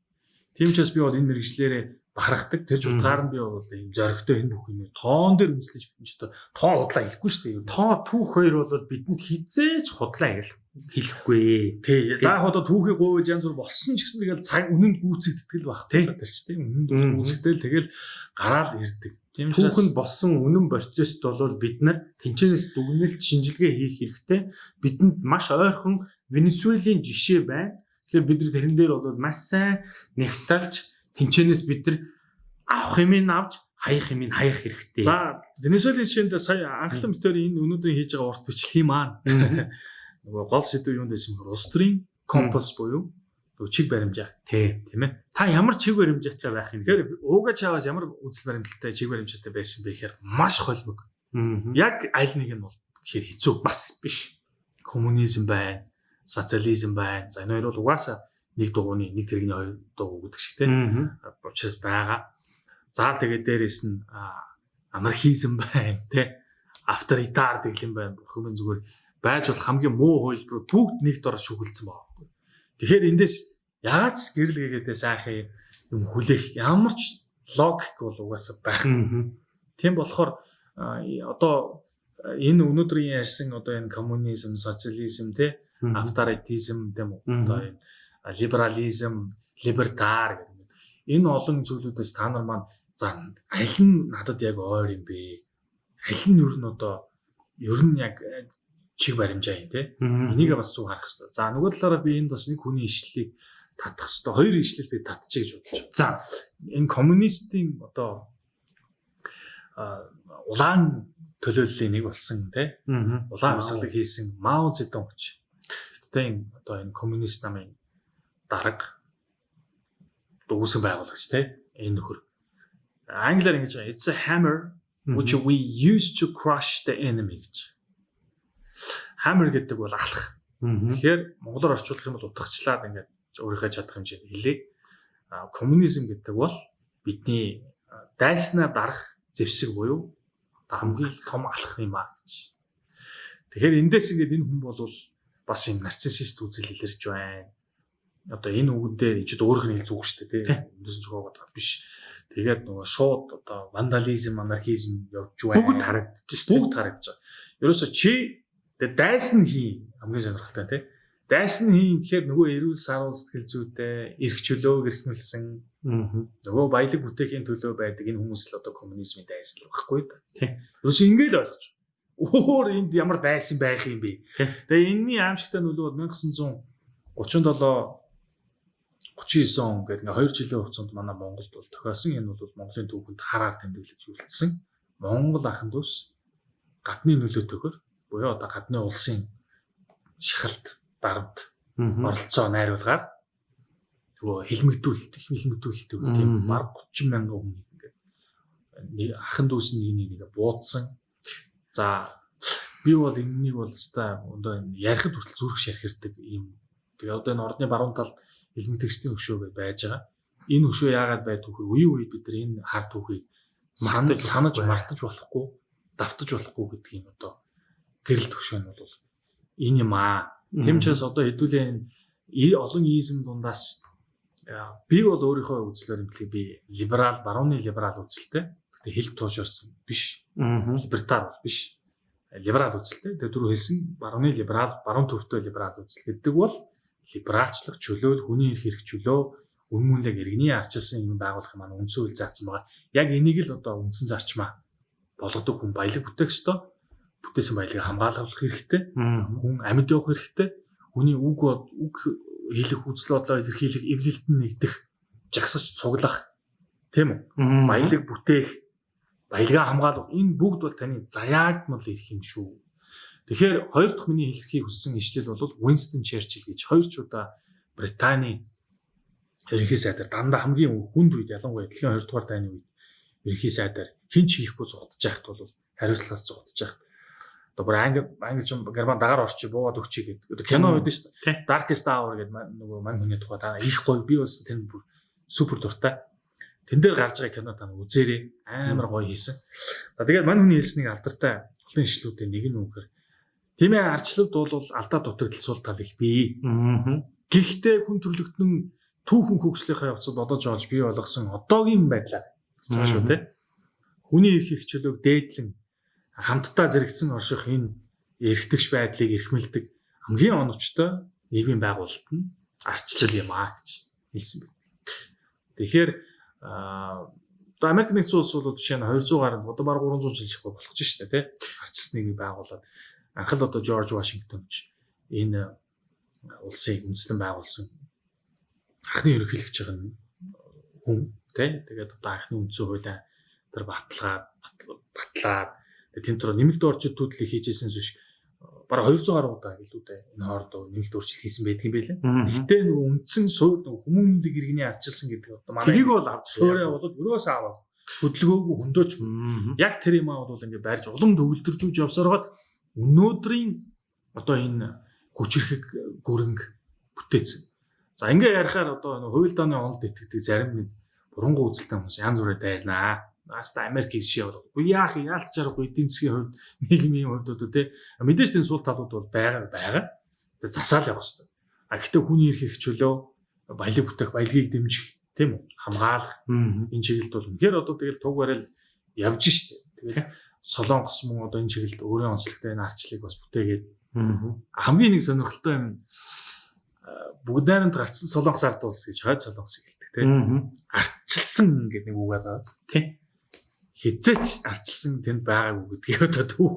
Тийм ч бас би бол энэ мэрэгчлэрээ бахархдаг. Тэр ч утгаар нь би бол ийм зоригтой энэ бүх юм тоон дээр үнслэж бидэн ч одоо тоо худлаа хэлэхгүй шүү дээ. Тоо түүх хоёр бол бидэнд хизээж худлаа хэлэхгүй. Тий. За яг одоо түүхийг гуйж янз бүр болсон ч гэсэн тэгэл цаг үнэнд гүйцэгддэг л байх. Тэр ч тийм үнэнд гүйцэгдэл тэгэл гараал ирдэг. Учраас түүхэнд болсон үнэн процесст бол бид нар тэнцэнэс дүгнэлт шинжилгээ хийх хэрэгтэй. Бидэнд маш ойрхон Венесуэлийн жишээ байна. Тэгэхээр бид нар тэрэн дээр бол маш сайн нэгталж тэнчэнээс бид нар авах юмыг авч хаях юмыг хаях хэрэгтэй. За Венесуэлийн жишээнд сая анхлан битээр энэ өнөөдөр хийж байгаа урт бичлэгийн маань нөгөө гол сэдв юунд байсан бохор улс төрийн компас буюу чиг баримжаа. Тий, тийм ээ. Та ямар чиг баримжаатай байх юм? Тэгэхээр ууга чаваас ямар үзэл баримталтай чиг баримжаатай байсан бэ гэхээр маш холбог. Яг аль нэг нь бол гэхээр хэцүү бас биш. Коммунизм байна, социализм байна. За энэ хоёр бол угаасаа нэг дугууны нэг тэрэгний хоёр дугуй гэдэг шиг тийм учраас байгаа. За тэгээд дээрэс нь анархизм байна тий авторитар гэхлэн байна. Бурхан минь зүгээр байж бол хамгийн муу хууль бүгд нэг дор шүглэлсэн байгаа. Тэгэхээр эндээс яаж гэрэл гээгээдээ сайхан юм хүлээх ямар ч логик бол угаасаа байхгүй. Тийм болохоор одоо энэ өнөөдрийн ярьсан одоо энэ коммунизм, социализм тий авторитизм гэм үү одоо энэ либерализм, либертар гэдэг. Энэ олон зүйлүүдээс та нар маань за аль нь надад яг ойр юм бэ? Аль нь ер нь одоо ер нь яг чиг баримжаа юм те. Энийг бас зүг харах хэрэгтэй. За нөгөө талаараа би энд бас нэг хүний ишлэлийг татах хэрэгтэй. Хоёр ишлэл би татчих гэж бодож байна. За энэ коммунистийн одоо улаан төлөөллийн нэг болсон те. Улаан амьсгалыг хийсэн Мао Цзэдун гэж. Гэхдээ одоо энэ коммунист намын дарга үүсгэн байгуулагч те энэ нөхөр. Англиар ингэж байгаа. It's a hammer which we use to crush the enemy гэж. Hammer гэдэг бол алах. Тэгэхээр монголоор орчуулах юм бол утгачлаад ингээд өөрийнхөө чадах хэмжээнд хэлээ. Коммунизм гэдэг бол бидний дайснаа дарах зэвсэг буюу хамгийн том алах юм аа гэж. Тэгэхээр эндээс ингээд энэ хүн бол бас юм нарциссист үзэл илэрч байна. Одоо энэ үгэн дээр ичд өөрөөх нь хэл зүг шүү дээ тийм. Эндээс нь зугаа бодох биш. Тэгээд нөгөө шууд одоо вандализм, анархизм явж байна. Бүгд харагдаж шүү. Бүгд харагдаж байгаа. Ерөөсө чи тэгээд дайсан хий хамгийн сонирхолтой тийм. Дайсан хий гэхээр нөгөө эрүүл сарвал сэтгэл зүйтэй, эрх чөлөө гэрхмэлсэн нөгөө баялаг бүтээхийн төлөө байдаг энэ хүмүүс л одоо коммунизмын дайсан л багхгүй да. Тийм. Ерөөсө ингэж ойлгож өөр энд ямар дайсан байх юм бэ? Тэгээ энэний аимшигтай нөлөө 1937 39 он гэдэг ингээ 2 жилийн хугацаанд манай Монголд бол тохиосон. Энэ бол Монголын түүхэнд хараар тэмдэглэж үлдсэн Монгол ахын дүүс гадны нөлөөтэйгөр буюу одоо гадны улсын шахалт дарамт оролцоо найруулгаар нөгөө хилмигдүүлэлт их хилмигдүүлэлт үү тийм баг 30 мянган хүн ингээд нэг ахын дүүс нэг нэг буудсан. За би бол энэнийг бол өстой одоо ярихад хүртэл зүрх шархирдаг юм. Тэгээ одоо энэ ордны баруун талд илмэг текстийн өшөө гэж байж байгаа. Энэ өшөө яагаад байд түүхээ үеийн үед бид нар энэ хар түүхийг санаж санаж мартаж болохгүй, давтаж болохгүй гэдэг юм одоо гэрэл төвшөө нь бол энэ юм аа. Тэм учраас одоо хэдүүлээ олон изм дундаас би бол өөрийнхөө үзлээр юм би либерал, барууны либерал үзэлтэй. Гэтэ хэл туушарсан биш. Либертар биш. Либерал үзэлтэй. Тэгээ түрүү хэлсэн барууны либерал, баруун төвтэй либерал үзэл гэдэг бол либералчлах чөлөө, хүний эрх хэрэг чөлөө, үн мүнлэг иргэний арчилсан юм байгуулах маань үндсэн үйл заасан байгаа. Яг энийг л одоо үндсэн зарчмаа болгодог хүн баялаг бүтээх ёстой. Бүтээсэн баялагыг хамгаалах хэрэгтэй. Хүн амьд явах хэрэгтэй. Хүний үг үг хэлэх үзэл бодлоо илэрхийлэх, эвлэлтэн нэгдэх, жагсаж цуглах тийм үү? Баялаг бүтээх баялгаа хамгаалах энэ бүгд бол таны заяагдмал ирэх юм шүү. Тэгэхээр хоёр дахь миний хэлхийг хүссэн ишлэл бол Winston Churchill гэж хоёр ч удаа Британий ерөнхий сайдар дандаа хамгийн хүнд үед ялангуяа дэлхийн 2 дугаар дайны үед ерөнхий сайдар хин ч хийхгүй зугтаж яхад бол хариуцлагаас зугтаж яхад одоо бүр англи англи ч герман дагаар орчи буугаад өгчий гэдэг. Кино байдаг шүү дээ. Darkest Hour гэдэг нөгөө мань хүний тухай та их гоё би бас тэр бүр супер дуртай тэн дээр гарч байгаа кино та үзээрэй. Амар гоё хийсэн. За тэгээд мань хүний хэлснийг алдартай олон ишлүүдийн нэг нь үгээр тийм ээ арчлалд бол алдаа дутагдал сул тал их бий. Гэхдээ хүн төрлөختнөн түүхэн хөгжлийнхаа явцад бодож олж бий болгосон одоогийн байдлаар цааш шүү те. Хүний эрх их чөлөөг дээдлэн хамтдаа зэрэгцэн орших энэ эргэтгч байдлыг эрхмэлдэг хамгийн оновчтой нийгмийн байгуулалт нь арчлал юм аа гэж хэлсэн байна. Тэгэхээр одоо Америк нэгдсэн улс бол жишээ нь 200 гаруй одоо баг 300 жил шахах болох ч шүү дээ тий. Арчсныг байгуулад анх л одоо Жорж Вашингтон ч энэ улсыг үндэслэн байгуулсан анхны ерөнхийлөгч байгаа хүн тий. Тэгээд одоо анхны үндсэн хуулиа тэр баталгаад батлаад тэмдрөө нэмэлт орчид төдлийг хийжсэн зүш бараг 200 гаруй удаа гэлүүдээ энэ хоорондоо нэмэлт өөрчлөлт хийсэн байдаг юм байлаа. Гэхдээ нөгөө үндсэн суур нөгөө хүмүүнлэг иргэний арчилсан гэдэг одоо манай тэрийг бол авч суурэ бол өрөөс аваад хөдөлгөөгүй хөндөж яг тэр юм аа бол ингээд барьж улам төгөлдөржүүлж явсараад өнөөдрийн одоо энэ хүчрхэг гүрэнг бүтээсэн. За ингээ ярихаар одоо хууль дааны онолд итгэдэг зарим нэг бурангуй үзэлтэй хүмүүс янз бүрээр дайрнаа Наста Америк шишээ бол. Яах яалт чарахгүй эдийн засгийн хувьд нийгмийн хувьд одоо тий мэдээж тийм сул талууд бол байгаа байгаа. Тэгээ засаал явах хэрэгтэй. А гэхдээ хүний эрх чөлөө баялаг бүтээх баялагийг дэмжих тийм үү хамгаалах энэ чиглэлд бол үнэхээр одоо тэгэл туг барайл явж штэ. Тэгэл солонгос мөн одоо энэ чиглэлд өөрийн онцлогтой энэ арчлыг бас бүтээгээд хамгийн нэг сонирхолтой юм бүгд найрамд гарцсан солонгос ард улс гэж хойд солонгосыг хэлдэг тийм арчилсан гэдэг нэг үг байгаа. Тийм хизээч арчилсан тэнд байгаагүй гэдгийг одоо түүх.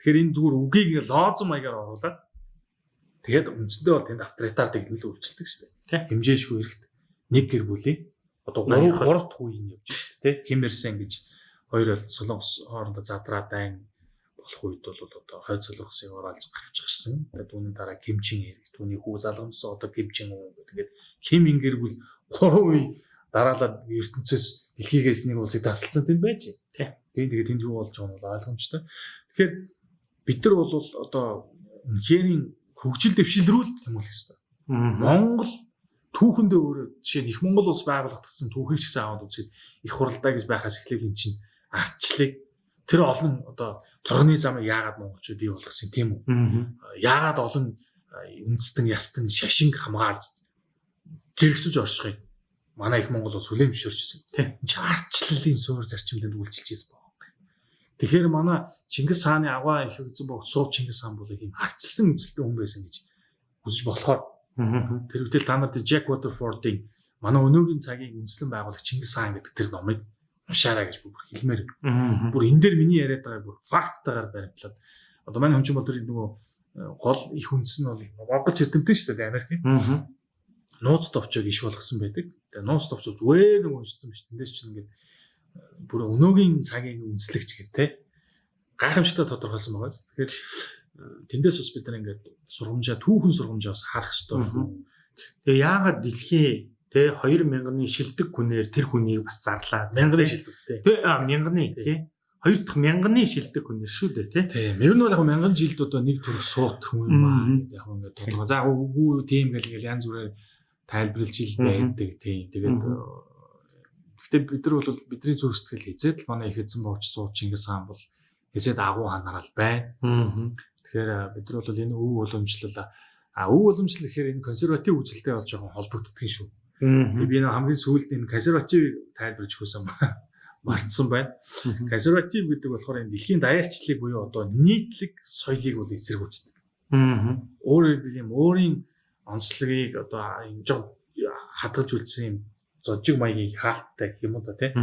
Тэгэхээр энэ зүгээр үгийг лоозон маягаар оруулаад тэгээд үндсэндээ бол тэнд авторитар тэгнэл үйлчлдэг шүү дээ. Хэмжээшгүй эрэхт нэг гэр бүлийн одоо 3 3 дахь үеийн явж. Ким Ир Сен гэж хоёр бол солонгос хоорондоо задраа дайн болох үед бол одоо хойд солонгосыг оруулж гарч гарсан. Тэгээд үүний дараа Ким Чин Ир түүний хүү залгамсан одоо Ким Чин үү гэдэг. Ким Ингэр бүл 3 үе дараалал ертөнцөөс дэлхийгээс нэг улсыг тасалсан тэнд байж. Тий. Тийм тэгээд тэнд юу болж байгаа нь ойлгомжтой. Тэгэхээр бид нар бол одоо үнэхэрийн хөгжил дэвшилрүүл тэмүүлэх хэрэгтэй. Монгол түүхэндээ өөрөө жишээ нь их Монгол улс байгуулагдсан түүхийг ч гэсэн аваад үзээд их хуралдаа гэж байхаас эхлээл эн чинь ардчлалыг тэр олон одоо торгоны замыг яагаад монголчууд бий болгосон тийм үү? Яагаад олон үндэстэн ястан шашин хамгаалж зэрэгсэж оршихыг манай их Монгол улс хүлээмжшөөрчихсөн. Тийм. Чи ардчлалын суур зарчимд үйлчилж ийсэн баг. Тэгэхээр манай Чингис хааны аваа их үзэн богд суув Чингис хаан бол ийм ардчилсан үзэлтэй хүн байсан гэж үзэж болохоор тэр үедээ та нарт Jack Waterford-ийн манай өнөөгийн цагийг үндэслэн байгуулагч Чингис хаан гэдэг тэр номыг уншаарай гэж бүр хэлмээр. Бүр энэ дээр миний яриад байгаа бүр факттайгаар баримтлаад одоо манай чинь бодвол нөгөө гол их үндэс нь бол Монгол эрдэмтэн шүү дээ Америкийн. Нууц товчоог иш болгосон байдаг. Тэгээ нууц товчоо зүгээр нэг уншсан биш. Тэндээс чинь ингээд бүр өнөөгийн цагийн үндэслэгч гэх те гайхамшигтай тодорхойлсон байгаа. Тэгэхээр тэндээс бас бид нар ингээд сургамжаа түүхэн сургамжаа бас харах хэрэгтэй шүү. Тэгээ яагаад дэлхийн Тэ 2000-ны шилдэг хүнээр тэр хүнийг бас зарлаа. Мянганы шилдэг тий. Тэ а мянганы тий. Хоёр дахь мянганы шилдэг хүнээр шүү дээ тий. Тийм. Ер нь бол яг мянган жилд одоо нэг төр суут хүн юм аа. Яг ингээд тодорхой. За үгүй тийм гэл ингээл янз бүрээр тайлбарлаж ил байдаг тий. Тэгээд Гэхдээ бид нар бол бидний зүрх сэтгэл хизээд манай их эзэн богч сууч Чингис хаан бол хизээд агуу ханарал байна. Тэгэхээр бид нар бол энэ өв уламжлал а өв уламжлал гэхээр энэ консерватив үзэлтэй болж байгаа холбогддог юм шүү. Тэгээ би нэг хамгийн сүүлд энэ консервативыг тайлбарж өгсөн мартсан байна. Консерватив гэдэг болохоор энэ дэлхийн даяарчлалыг буюу одоо нийтлэг соёлыг бол эсэргүүцдэг. Өөрөөр хэлбэл юм өөрийн онцлогийг одоо энэ жоо хадгалж үлдсэн юм зожиг маягийг хаалттай гэх юм уу да тий.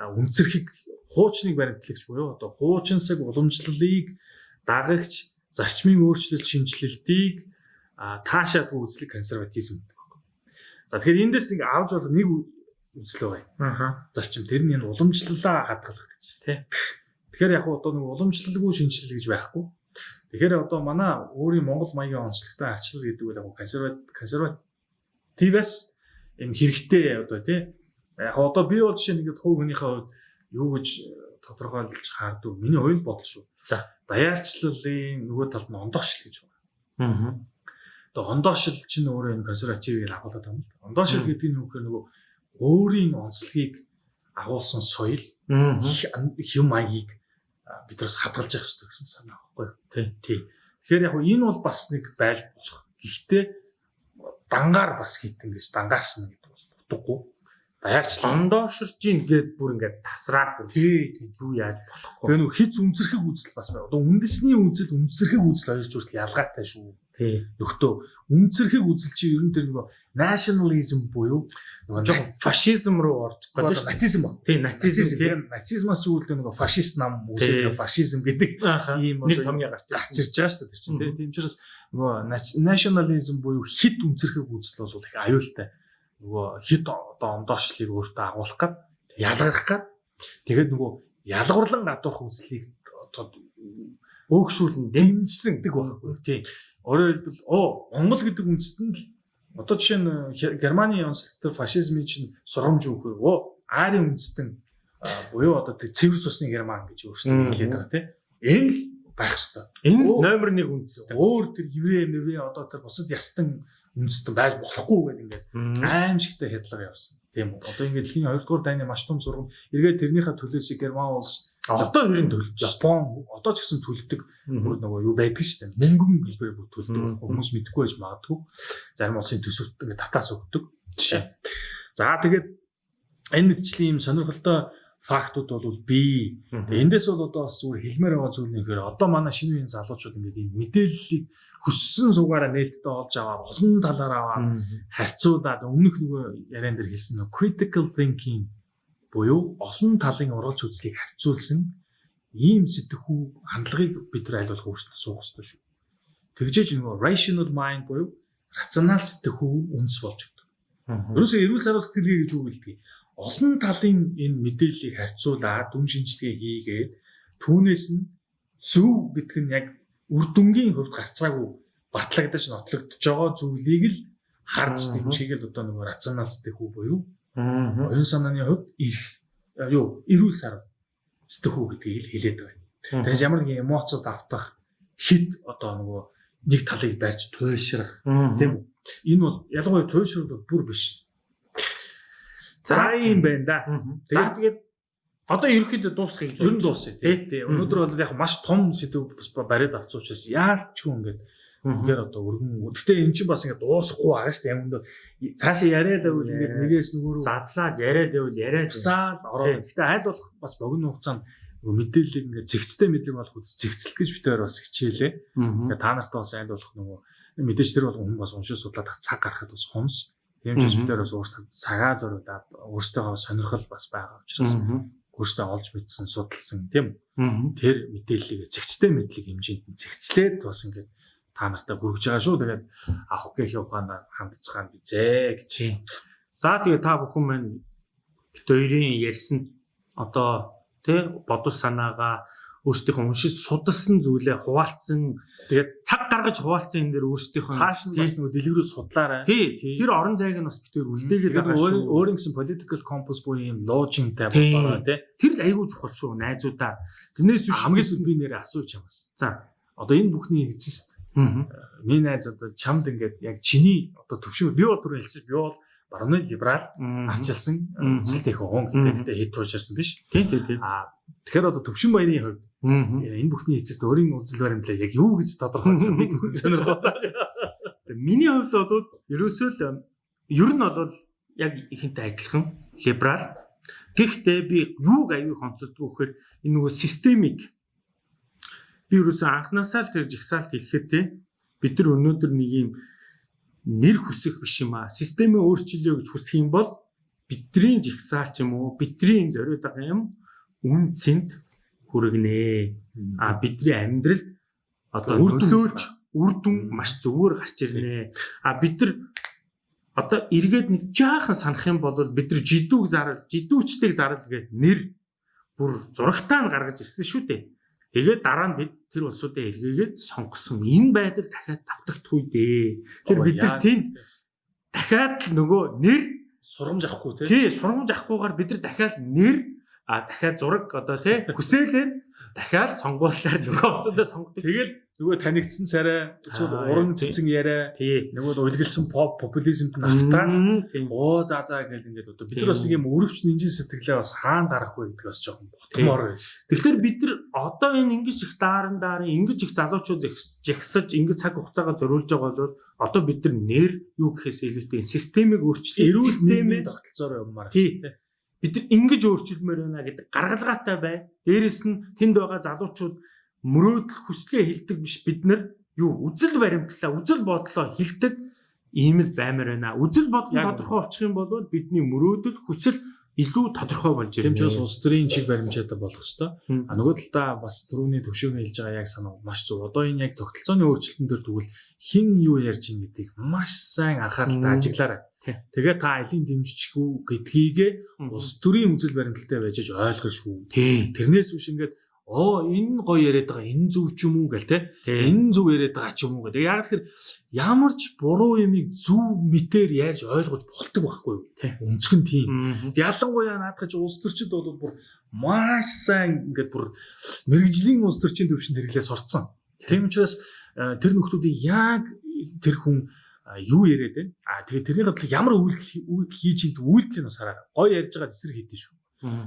Үнцэрхийг хуучныг баримтлагч буюу одоо хуучинсаг уламжлалыг дагагч зарчмын өөрчлөлт шинжилэлтийг таашаадгүй үзлэг консерватизм гэдэг. За тэгэхээр эндээс нэг авч болох нэг үзэл байгаа. Аа. Зарчим тэр нь энэ уламжлалаа хадгалах гэж. Тий. Тэгэхээр яг одоо нэг уламжлалгүй шинжилэл гэж байхгүй. Тэгэхээр одоо манай өөрийн Монгол маягийн онцлогтой арчлал гэдэг үл яг консерватив консервативээс энэ хэрэгтэй одоо тий. Яг одоо би бол жишээ нэгэд хувь хүнийхээ хувьд юу гэж тодорхойлж хаардаг. Миний оюун бодол шүү. За даяарчлалын нөгөө талд нь ондоошл гэж байна. Аа. Одоо ондоошил чинь өөрөө энэ консервативыг агуулдаг юм л. Ондоошил гэдэг нь үгээр нөгөө өөрийн онцлогийг агуулсан соёл хэм маягийг биднээс хадгалж явах хэрэгтэй гэсэн санаа байхгүй юу? Тий. Тий. Тэгэхээр яг энэ бол бас нэг байж болох. Гэхдээ дангаар бас хитэн гэж дангаарсна гэдэг бол утгагүй. Даяарчлал ондооширж ийн гэд бүр ингээд тасраад тий тий юу яаж болохгүй. Тэгээ нөгөө хиц үнцэрхэг үзэл бас байна. Одоо үндэсний үзэл үнцэрхэг үзэл хоёр зүртэл ялгаатай шүү. Нөхдөө үнцэрхэг үзэл чи ер нь тэр нөгөө nationalism буюу жоохон фашизм руу орж байгаа шүү. нацизм ба. Тий, нацизм тий. Нацизмаас ч үүдэл нөгөө фашист нам үүсэх фашизм гэдэг ийм нэг томьёо гарч гарч ирж байгаа шүү дээ тэр чинь тий. Тийм учраас нөгөө nationalism буюу хит үнцэрхэг үзэл бол их аюултай. Нөгөө хит одоо ондоошлыг өөртөө агуулах гад ялгарх гад тэгээд нөгөө ялгуурлан гадуурх үзлийг одоо өөгшүүлэн дэмжсэн гэдэг байхгүй тий. Өөрөөр хэлбэл оо Монгол гэдэг үндэстэн л одоо жишээ нь Германы онцлогтой фашизмын чинь сургамж өгөхөө оо Ари үндэстэн буюу одоо тэг цэвэр цусны Герман гэж өөрсдөө хэлээд байгаа тий. Энэ л байх ёстой. Энэ номер 1 үндэстэн. Өөр тэр еврей мэрвээ одоо тэр бусад ястан үндэстэн байж болохгүй гэдэг ингээд аимшигтай хядлага явсан. Тийм үү. Одоо ингээд дэлхийн 2 дугаар дайны маш том сургам эргээд тэрнийхээ төлөөс Герман улс Одоо ер нь төлж Япон одоо ч гэсэн төлдөг бүр нөгөө юу байдаг шүү дээ. Мөнгөн хэлбэрээр бүр төлдөг. Хүмүүс мэдэхгүй байж магадгүй. Зарим улсын төсөвт ингээд татаас өгдөг. Жишээ. За тэгээд энэ мэдчлийн юм сонирхолтой фактууд бол бий. Эндээс бол одоо бас зүгээр хэлмээр байгаа зүйл нь ихээр одоо манай шинэ үеийн залуучууд ингээд энэ мэдээллийг хүссэн суугаараа нээлттэй олж аваад олон талаар аваад харьцуулаад өмнөх нөгөө яриан дээр хэлсэн нөгөө critical thinking буюу олон талын уралж үзлийг харьцуулсан ийм сэтгэхүй хандлагыг бид нар аль болох өөрсдөө суух хэрэгтэй шүү. Тэгжээж нөгөө rational mind буюу рационал сэтгэхүй үнс болж өгдөг. Ерөөсөө эрүүл саруу сэтгэлгээ гэж үг хэлдэг. Олон талын энэ мэдээллийг харьцуулаад дүн шинжилгээ хийгээд түүнээс нь зөв гэдэг нь яг үр дүнгийн хувьд гарцаагүй батлагдаж нотлогдож байгаа зүйлийг л харж дэмжигээл одоо нөгөө рационал сэтгэхүй буюу. Оюун санааны хувьд ирэх юу эрүүл сар стөхүү гэдгийг хэлээд байна. Тэгэхээр ямар нэгэн эмоцод автах хит одоо нөгөө нэг талыг барьж туйлшрах тийм үү? Энэ бол ялангуяа туйлшрал бол бүр биш. За юм байна да. Тэгээд одоо ерөөхдөө дуусгах гэж Ер нь дуусъя тий. Өнөөдөр бол яг маш том сэдв бас бариад авсан учраас яалт ч хүн ингээд үнээр одоо өргөн. Гэхдээ эн чинь бас ингээд дуусахгүй байгаа шүү дээ. Юм доо цаашаа яриад байвал ингээд нэгээс нөгөө рүү задлаад яриад байвал яриад засаал ороод. Гэхдээ аль болох бас богино хугацаанд нөгөө мэдээллийг ингээд зэгцтэй мэдлэг болох үс зэгцэл гэж битээр бас хичээлээ. Ингээд та нартай бас аль болох нөгөө мэдээж тэр бол хүн бас уншиж судлаад ах цаг гаргахад бас хумс. Тийм ч бас өөртөө цагаа зориулаад өөртөө сонирхол бас байгаа учраас өөртөө олж мэдсэн судалсан тийм тэр мэдээллийг зэгцтэй мэдлэг хэмжээнд нь зэгцлээд бас ингээд та нартай хүргэж байгаа шүү. Тэгээд авах гэх явгаанаар хандцгаан бизээ гэж. За тэгээ та бүхэн маань бит хоёрын ярьсан одоо тий бодол санаагаа өөрсдийнхөө уншиж судалсан зүйлээ хуваалцсан тэгээд цаг гаргаж хуваалцсан энэ дэр өөрсдийнхөө Цааш нь бас нөгөө дэлгэрүү судлаарай. тий тэр орон зайг нь бас бит хоёр үлдээгээд Тэгээд байгаа шүү. өөр гэсэн political compass буюу юм логинтай Тийм. бодороо тий. Тэр л айгүй чухал шүү найзуудаа. Тэрнээс биш Хамгийн сүүл би нэрээ асууж чамаас. За. Одоо энэ бүхний эцэст Аа. Миний найз одоо чамд ингээд яг чиний одоо төвшин би бол түрүү хэлчихсэн би бол барууны либерал арчилсан Мгм. эцэлтэй хүн гэдэг хэд туушарсан биш. тий тий тий. А тэгэхээр одоо төвшин баярын хувьд Аа. энэ бүхний эцэст өөрийн үзэл баримтлаа яг юу гэж тодорхойлж (laughs) байгаа би түн сонирхоо. За, Миний хувьд бол ерөөсөө л ер нь бол яг ихэнтэй адилхан либерал. Гэхдээ би юуг аюу хонцолдгоо гэхээр энэ нөгөө системик би ерөөсөө анханасаа л тэр жигсаалт хэлэхэд те бид нар өнөөдөр нэг юм нэр хүсэх биш юм аа. Системээ өөрчлөё гэж хүсэх юм бол бидний жигсаал ч юм уу бидний зориод байгаа юм үн цэнд хүргэнэ. А бидний амьдрал одоо Үр дүн. нөлөөж үр дүн маш зөвөр гарч ирнэ. А бид нар одоо эргээд нэг жаахан санах юм бол бид нар жидүүг зарал, жидүүчдэг зарал гэдэг нэр бүр зурагтаа нь гаргаж ирсэн шүү дээ. Тэгээд дараа нь бид тэр улсуудаа эргээгээд сонгосон энэ байдал дахиад давтагдах үе дээ. Тэр бид нар тэнд дахиад л нөгөө нэр Сурамж авахгүй тий. тий сургамж авахгүйгээр бид нар дахиад нэр а дахиад зураг одоо тий хүсээлээд дахиад сонгуулиар нөгөө улсуудаа сонгодог. Тэгэл нөгөө танигдсан царай, уран цэцэн яриа, нөгөө уйлгэлсэн pop популизмд Тийм. оо за за гэл ингээд одоо бид нар бас нэг юм өрөвч нинжин сэтгэлээ бас хаана гарах вэ гэдэг бас жоохон ботмоор байна шүү. Тэгэхээр бид нар одоо энэ ингэж их дааран дааран ингэж их залуучууд жагсаж ингэж цаг хугацаагаа зориулж байгаа бол одоо бид нар нэр юу гэхээс илүүтэй системийг өөрчлөх Эрүүл нийгмийн тогтолцоор явмаар. тий бид нар ингэж өөрчилмээр байна гэдэг гаргалгаатай бай. Дээрэс нь тэнд байгаа залуучууд мөрөөдөл хүслээ хилдэг биш бид нар юу үзэл баримтлаа үзэл бодлоо хилдэг ийм л баймаар байна. Үзэл бодол тодорхой болчих юм бол бидний мөрөөдөл хүсэл илүү тодорхой болж ирнэ. улс төрийн чиг баримжаатай болох. Мм. А нөгөө талдаа бас түрүүний төвшөөний хэлж байгаа яг санаа маш зөв. Одоо энэ яг тогтолцооны өөрчлөлтөн дээр тэгвэл хэн юу ярьж ин гэдгийг маш сайн анхааралтай ажиглаарай. Тэгээ та алийн дэмжчих үү гэдгийгээ улс төрийн үзэл баримталтай байж аж ойлгох шүү. Тэрнээс биш ингээд оо энэ гоё яриад байгаа энэ зөв ч юм уу гэл те энэ зөв яриад байгаа ч юм уу гэдэг. Яг тэгэхээр ямар ч буруу юмыг зөв мэтээр ярьж ойлгож болдог байхгүй юу? Тий. Өнцг нь тийм. Ялангуяа наадах чи улс төрчид бол бүр маш сайн ингээд бүр мэрэгжлийн улс төрчийн төвшөнд хэрэглээ сурцсан. Тийм учраас э, тэр нөхдүүдийг яг тэр хүн юу яриад байна? А тэгээ тэрний бодлого ямар үйлдэл үйл хийж байгаа үйлдэлийг бас хараа. Гой ярьж байгаа эсрэг хийдэж шүү.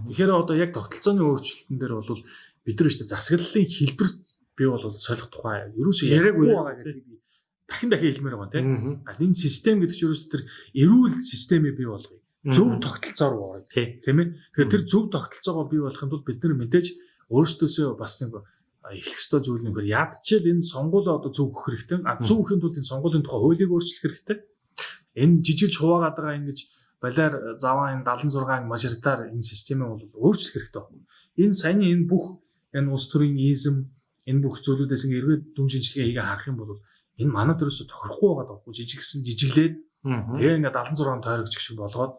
Тэгэхээр одоо яг тогтолцооны өөрчлөлтөн дээр бол бид нар ихтэй засаглалын хэлбэр би бол солих тухай ерөөсөө Яриаггүй. байгаа гэдэг би дахин дахин хэлмээр байгаа тийм. А энэ систем гэдэг чинь ерөөсөө тэр эрүүл системийг бий болгоё. Зөв тогтолцоор тий Тийм ээ. Тэгэхээр тэр зөв тогтолцоогоо бий болгохын тулд бид нар мэдээж өөрсдөөсөө бас нэг эхлэх ёстой зүйл нь хэр ядчил энэ сонгуулаа одоо зөв өгөх хэрэгтэй. А зөв өгөхийн тулд энэ сонгуулийн тухай хуулийг өөрчлөх хэрэгтэй. Энэ жижигч хуваагаад байгаа ингэж балиар заваа энэ 76 мажоритар энэ системээ бол өөрчлөх хэрэгтэй байна. Энэ саяны энэ бүх энэ улс төрийн изм энэ бүх зүйлүүдээс ингээ эргээд дүн шинжилгээ хийгээ харах юм бол энэ манай төрөөсө тохирохгүй байгаа даа. Жижигсэн жижиглээд тэгээ ингээ 76 тойрогч шиг болгоод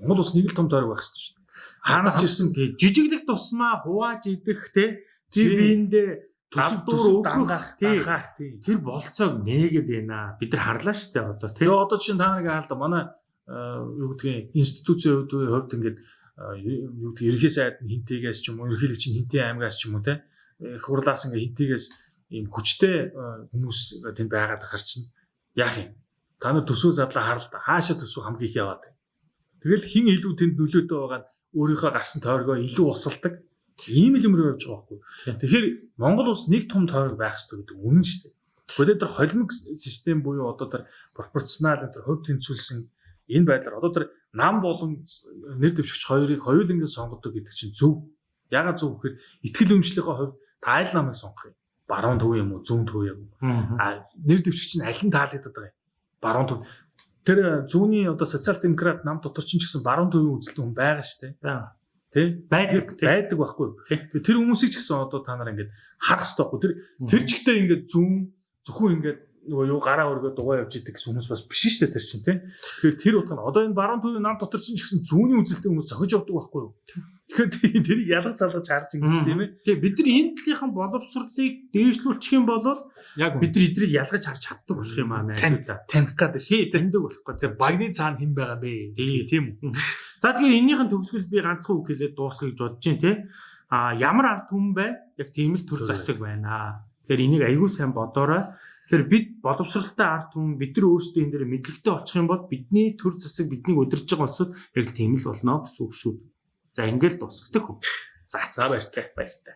Монгол улс нэг л том тойрог байх хэрэгтэй шүү дээ. Хаанаас ч ирсэн тий жижиглэх тусмаа хувааж идэх те Давдуур төсөв өгөх, дангах тий. дангах тий. тэр болцоог нээгээд байна. Бид нар харлаа штэ одоо тий. Тэгээ одоо чинь та нэг хаалт манай аа, юу гэдгийг институцийн хувьд хувьд ингээд аа, юу гэдэг ерхий сайд хинтээс ч юм уу ерхийлэгч хинтээ аймгаас ч юм уу их хурлаас ингээд хинтээс ийм хүчтэй аа, хүмүүс тэнд байгаад ахар чинь яах юм та нар төсөө задлаа харал та хаашаа төсөө хамгийн их яваад. Тэгэл хин илүү тэнд нөлөөтэй байгаа нь өөрийнхөө гарсан тойргоо илүү усалдаг ийм л юм руу явж байгаа байхгүй. Тэгэхээр Монгол улс нэг том тойрог байх хэрэгтэй гэдэг үнэн шүү дээ. Гэхдээ тэр холимог систем буюу одоо тэр пропорционал тэр хувь тэнцвүүлсэн энэ байдлаар одоо тэр нам болон нэр дэвшигч хоёрыг хоёулангийн сонгодог гэдэг чинь зөв. Ягаад зөв гэхээр ихтгэл өмчлөлийн хувьд тайл намыг сонгох юм. Баруун төв юм уу, зүүн төв юм уу? А нэр дэвшигч нь аль нь таалагддаг юм? Баруун төв. Тэр зүүнний одоо социал демократ нам дотор ч гэсэн баруун төвийн үзэлтэн хүн байгаа шүү дээ. Тэ? Байдаг. Байдаг байхгүй. тэр хүмүүсийг ч гэсэн одоо та нар ингээд харах хэрэгтэй байхгүй. Тэр тэр чигтээ ингээд зүүн зөвхөн ингээд нөгөө юу гараа өргөө дугаа явж идэг гэсэн хүмүүс бас биш шүү дээ тэр чинь тий. Тэгэхээр тэр утга нь одоо энэ баруун төвийн нам дотор чинь ч гэсэн зүүнний үзэлтэй хүмүүс зохиж явдаг байхгүй юу? Тэгэхээр (laughs) тэр ялгаж залгаж харж ингэж тийм ээ. Тэгээ бид нар энэ талынхан боловсролыг дээшлүүлчих юм бол Яг бид нар эдрийг ялгаж харж чаддаг болох юм аа найзуудаа. таних гад Тий, таньдаг болох гэдэг. тэр багны цаана хэн байгаа бэ? Тий, тийм үү. За тэгээ энэнийхэн төгсгөл би ганцхан үг хэлээд дуусгахыг бодож байна те. А ямар ард түмэн бай? Яг тийм л төр засаг байна. Тэгэхээр энийг аягүй сайн бодоорой. Тэгэхээр бид боловсралтай ард түмэн бид нар өөрсдөө энэ дээр мэдлэгтэй олчих юм бол бидний төр засаг биднийг удирж байгаа улсууд яг л тийм л болно гэсэн үг шүү. За ингээд дуусгах хөө. За За баяртай. баяртай.